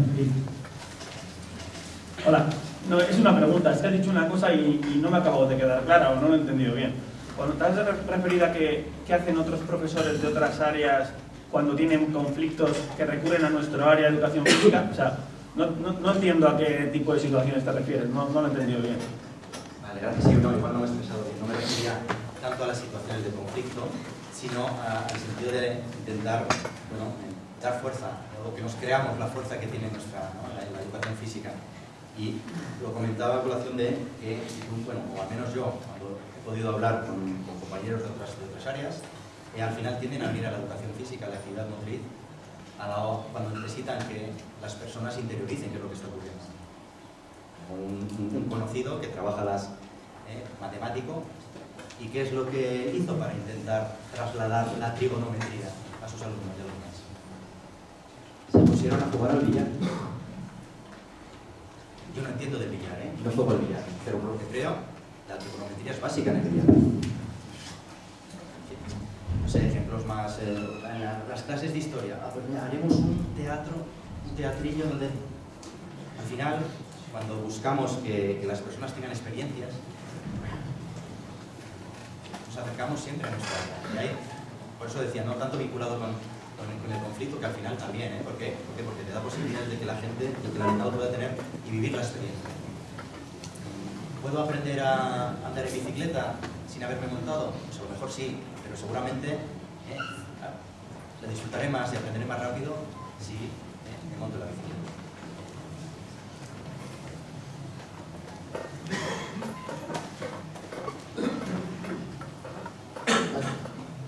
Hola, no, es una pregunta, es que has dicho una cosa y, y no me acabo de quedar clara o no lo he entendido bien. Cuando te has re- referido a que, qué hacen otros profesores de otras áreas cuando tienen conflictos que recurren a nuestro área de educación física, o sea, no, no, no entiendo a qué tipo de situaciones te refieres, no, no lo he entendido bien. Vale, gracias. Sí, no, igual no me he expresado bien. No me refería tanto a las situaciones de conflicto, sino al sentido de intentar bueno, dar fuerza, o que nos creamos la fuerza que tiene nuestra la, educación física. Y lo comentaba a colación de que, bueno, o al menos yo, cuando he podido hablar con, compañeros de otras, de otras áreas, eh, al final tienden a mirar la educación física, la actividad motriz, a la cuando necesitan que las personas interioricen qué es lo que está ocurriendo. Un, conocido que trabaja las eh, matemático y qué es lo que hizo para intentar trasladar la trigonometría a sus alumnos pusieron a jugar al billar. Yo no entiendo de billar, ¿eh? No juego al billar, pero por lo que creo, la trigonometría es básica en el billar. No sé, ejemplos más. eh, en la- las clases de historia. Ah, pues mira, haremos un teatro, un teatrillo donde al final, cuando buscamos que, que las personas tengan experiencias, nos acercamos siempre a nuestra ahí, por eso decía, no tanto vinculado con, con el, con el conflicto, que al final también, ¿eh? ¿Por qué? ¿Por? Porque te da posibilidades de que la gente, de que el alumnado pueda tener y vivir la experiencia. ¿Puedo aprender a andar en bicicleta sin haberme montado? Pues a lo mejor sí, pero seguramente ¿eh? la disfrutaré más y aprenderé más rápido si ¿eh? me monto la bicicleta.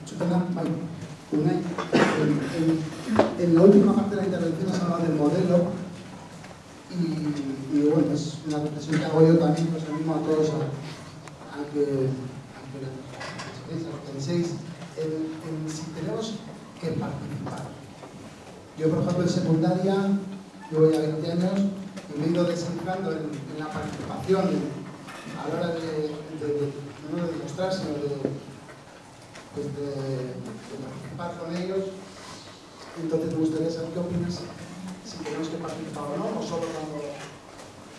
Susana, vale. Unai, en, en- en la última parte de la intervención has hablado del modelo y, y bueno, es una reflexión que hago yo también, pues animo a todos a, a que, a que la- a que penséis en, en si tenemos que participar. Yo, por ejemplo, en secundaria llevo ya 20 años y me he ido descentrando en, en la participación en- a la hora de, de- de- no de demostrar, sino de, pues de, de participar con ellos. Entonces me gustaría saber qué opinas, si tenemos que participar o no, o solo cuando,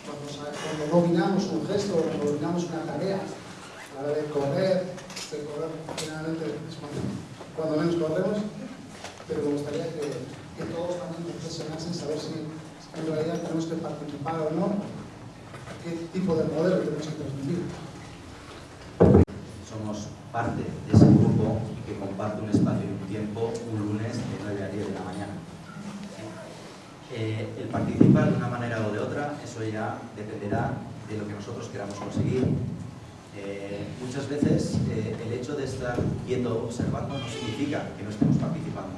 cuando, sa- cuando dominamos un gesto o cuando dominamos una tarea. A la hora de correr, de correr generalmente es cuando, cuando menos corremos, pero me gustaría que, que todos también reflexionasen, saber si en realidad tenemos que participar o no, qué tipo de modelo tenemos que transmitir. somos parte de ese grupo que comparte un espacio y un tiempo un lunes de 9 a 10 de la mañana. Eh, el participar de una manera o de otra, eso ya dependerá de lo que nosotros queramos conseguir. Eh, muchas veces eh, el hecho de estar quieto observando no significa que no estemos participando.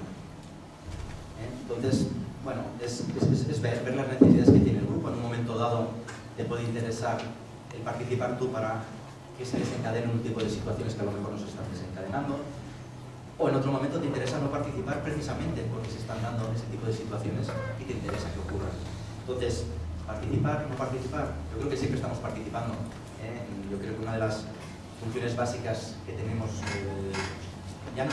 ¿Eh? Entonces, bueno, es, es- es- es ver, ver las necesidades que tiene el grupo. En un momento dado te puede interesar el participar tú para que se desencadenen un tipo de situaciones que a lo mejor no se están desencadenando. O en otro momento te interesa no participar precisamente porque se están dando ese tipo de situaciones y te interesa que ocurran. Entonces, participar, no participar, yo creo que siempre estamos participando. ¿eh? Yo creo que una de las funciones básicas que tenemos, eh, ya no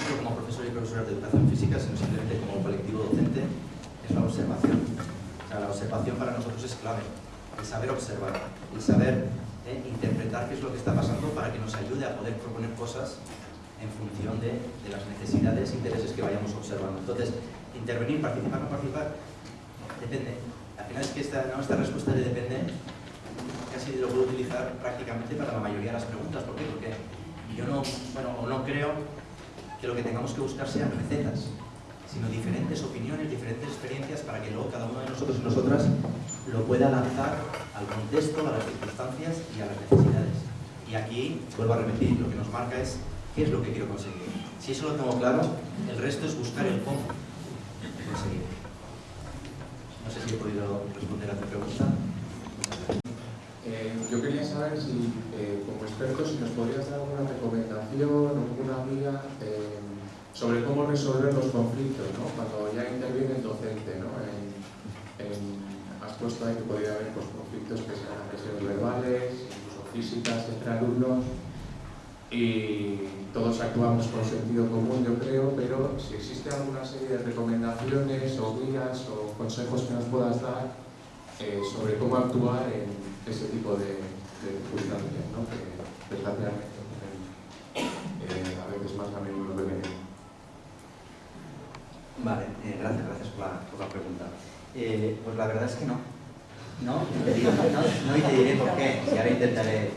profesores y profesoras de educación física, sino simplemente como colectivo docente, es la observación. O sea, la observación para nosotros es clave. El saber observar, el saber eh, interpretar qué es lo que está pasando para que nos ayude a poder proponer cosas en función de, de las necesidades e intereses que vayamos observando. Entonces, intervenir, participar, no participar, depende. Al final es que esta, ¿no? esta respuesta de depende casi lo puedo utilizar prácticamente para la mayoría de las preguntas. ¿Por qué? Porque yo no, bueno, o no creo que lo que tengamos que buscar sean recetas, sino diferentes opiniones, diferentes experiencias para que luego cada uno de nosotros y nosotras lo pueda lanzar al contexto, a las circunstancias y a las necesidades. Y aquí, vuelvo a repetir, lo que nos marca es qué es lo que quiero conseguir. Si eso lo tengo claro, el resto es buscar el cómo conseguir. No sé si he podido responder a tu pregunta. Eh, yo quería saber si, eh, como experto, si nos podrías dar alguna recomendación o alguna guía eh, sobre cómo resolver los conflictos, ¿no? Cuando ya interviene el docente, ¿no? En- en- has puesto ahí que podría haber pues, conflictos que sean agresiones verbales, incluso físicas entre alumnos, y todos actuamos con sentido común, yo creo, pero si existe alguna serie de recomendaciones o guías o consejos que nos puedas dar eh, sobre cómo actuar en ese tipo de, circunstancias, ¿no? que desgraciadamente eh, a veces más a menudo que menos. Vale, eh, gracias, gracias por la, por la pregunta. Eh, pues la verdad es que no. No, te no, no, y te diré por qué, y ahora intentaré. eh,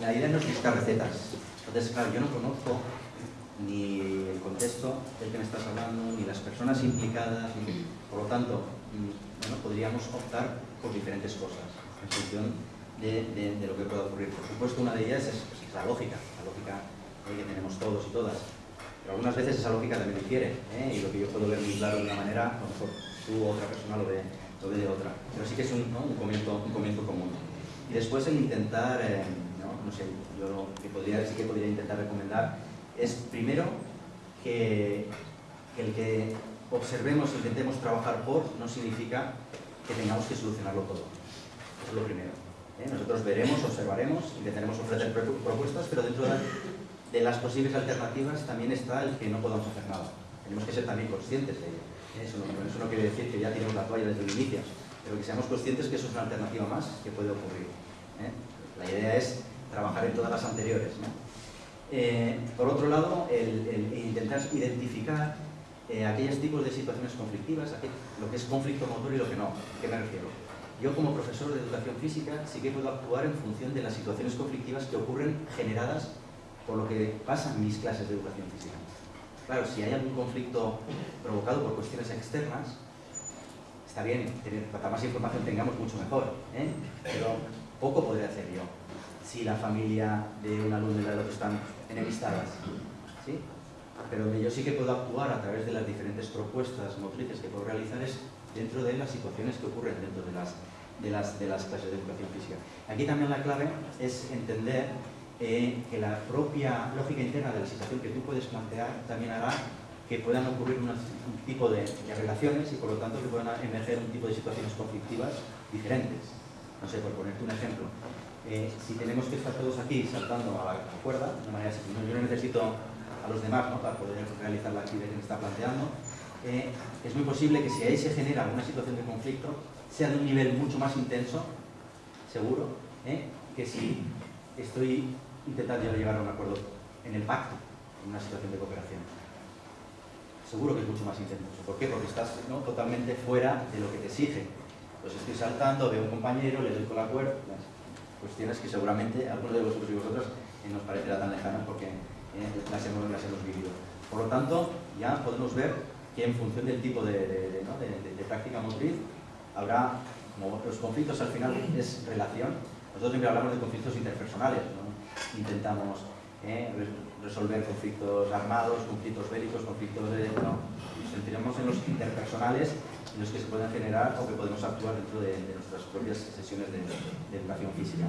la idea no es buscar recetas. Entonces, claro, yo no conozco ni el contexto del que me estás hablando, ni las personas implicadas, ni- por lo tanto, mm, podríamos optar por diferentes cosas en función de, lo que pueda ocurrir. Por supuesto, una de ellas es, pues, es la lógica, la lógica que tenemos todos y todas. Pero algunas veces esa lógica también difiere, ¿eh? y lo que yo puedo ver muy claro de una manera, a lo mejor tú o otra persona lo ve, lo ve de otra. Pero sí que es un, un, comienzo, un comienzo común. Y después el intentar, eh, ¿no? no sé, yo lo que podría, sí que podría intentar recomendar es primero que, el que observemos, intentemos trabajar por, no significa que tengamos que solucionarlo todo. Eso es lo primero. ¿eh? Nosotros veremos, observaremos, intentaremos ofrecer propu- propuestas, pero dentro de, de las posibles alternativas también está el que no podamos hacer nada. Tenemos que ser también conscientes de ello. Eso, no, eso no quiere decir que ya tiremos la toalla desde el inicio, pero que seamos conscientes que eso es una alternativa más que puede ocurrir. ¿eh? La idea es trabajar en todas las anteriores. Eh, por otro lado, el, intentar identificar eh, aquellos tipos de situaciones conflictivas, lo que es conflicto motor y lo que no. ¿Qué me refiero? Yo como profesor de educación física sí que puedo actuar en función de las situaciones conflictivas que ocurren generadas por lo que pasa en mis clases de educación física. Claro, si hay algún conflicto provocado por cuestiones externas, está bien, cuanta más información tengamos, mucho mejor, ¿eh? pero poco podré hacer yo. Si la familia de un alumno y la de otro están enemistadas, ¿sí? pero yo sí que puedo actuar a través de las diferentes propuestas motrices que puedo realizar es dentro de las situaciones que ocurren dentro de las, de las, de las clases de educación física. Aquí también la clave es entender eh, que la propia lógica interna de la situación que tú puedes plantear también hará que puedan ocurrir un tipo de, relaciones y por lo tanto que puedan emerger un tipo de situaciones conflictivas diferentes. No sé, por ponerte un ejemplo, eh, si tenemos que estar todos aquí saltando a la cuerda, de manera yo no necesito a los demás para poder realizar la actividad que me está planteando. Eh, es muy posible que si ahí se genera una situación de conflicto, sea de un nivel mucho más intenso, seguro, que si estoy intentando llegar a un acuerdo en el pacto, en una situación de cooperación. Seguro que es mucho más intenso. ¿Por qué? Porque estás totalmente fuera de lo que te exige. Pues estoy saltando, veo a un compañero, le doy con la cuerda, cuestiones que seguramente algunos de vosotros y vosotras eh, nos parecerá tan lejanas porque eh, las, hemos, las hemos vivido. Por lo tanto, ya podemos ver que en función del tipo de, de, de, práctica motriz, habrá, como los conflictos al final es relación, nosotros siempre hablamos de conflictos interpersonales, intentamos eh, resolver conflictos armados, conflictos bélicos, conflictos de... No, nos centramos en los interpersonales en los que se pueden generar o que podemos actuar dentro de, nuestras propias sesiones de educación física.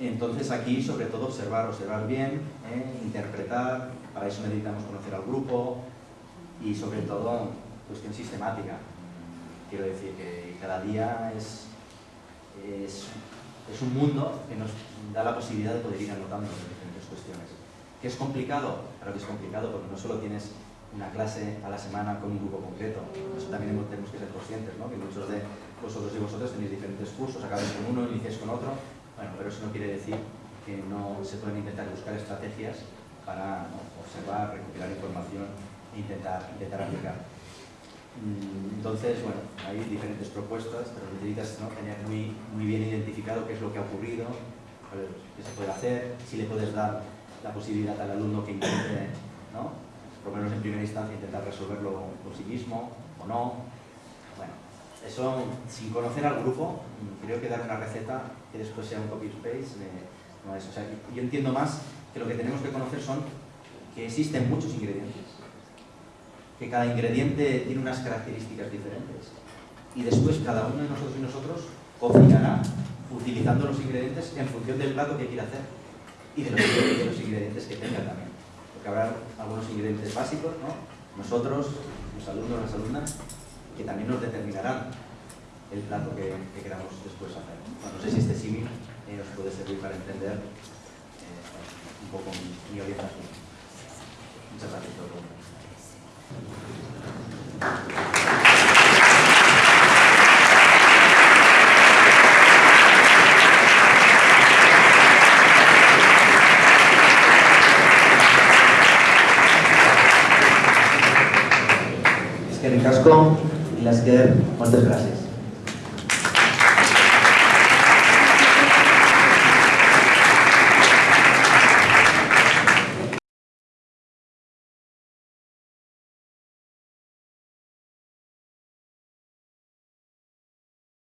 Entonces aquí, sobre todo, observar, observar bien, ¿eh? interpretar, para eso necesitamos conocer al grupo y sobre todo, cuestión sistemática. Quiero decir que cada día es, es, es un mundo que nos da la posibilidad de poder ir anotando diferentes cuestiones. ¿Qué es complicado? Claro que es complicado porque no solo tienes una clase a la semana con un grupo concreto, eso también tenemos que ser conscientes, ¿no? que muchos de vosotros y vosotras tenéis diferentes cursos, acabáis con uno, iniciáis con otro, bueno, pero eso no quiere decir que no se pueden intentar buscar estrategias para observar, recopilar información e intentar, intentar aplicar. Mm, entonces, bueno, hay diferentes propuestas, pero necesitas tener muy, muy bien identificado qué es lo que ha ocurrido, qué se puede hacer, si le puedes dar la posibilidad al alumno que intente, ¿no? por lo menos en primera instancia, intentar resolverlo por sí mismo o no, eso, sin conocer al grupo, creo que dar una receta que después sea un copy-paste no es. O sea, yo entiendo más que lo que tenemos que conocer son que existen muchos ingredientes, que cada ingrediente tiene unas características diferentes y después cada uno de nosotros y nosotros cocinará utilizando los ingredientes en función del plato que quiera hacer y de los, de los ingredientes que tenga también. Porque habrá algunos ingredientes básicos, ¿no? Nosotros, los alumnos, las alumnas, que también nos determinarán el plato que, queramos después hacer. no sé si este símil eh, nos puede servir para entender eh, un poco mi, orientación. Muchas gracias por El casco las que moltes gràcies.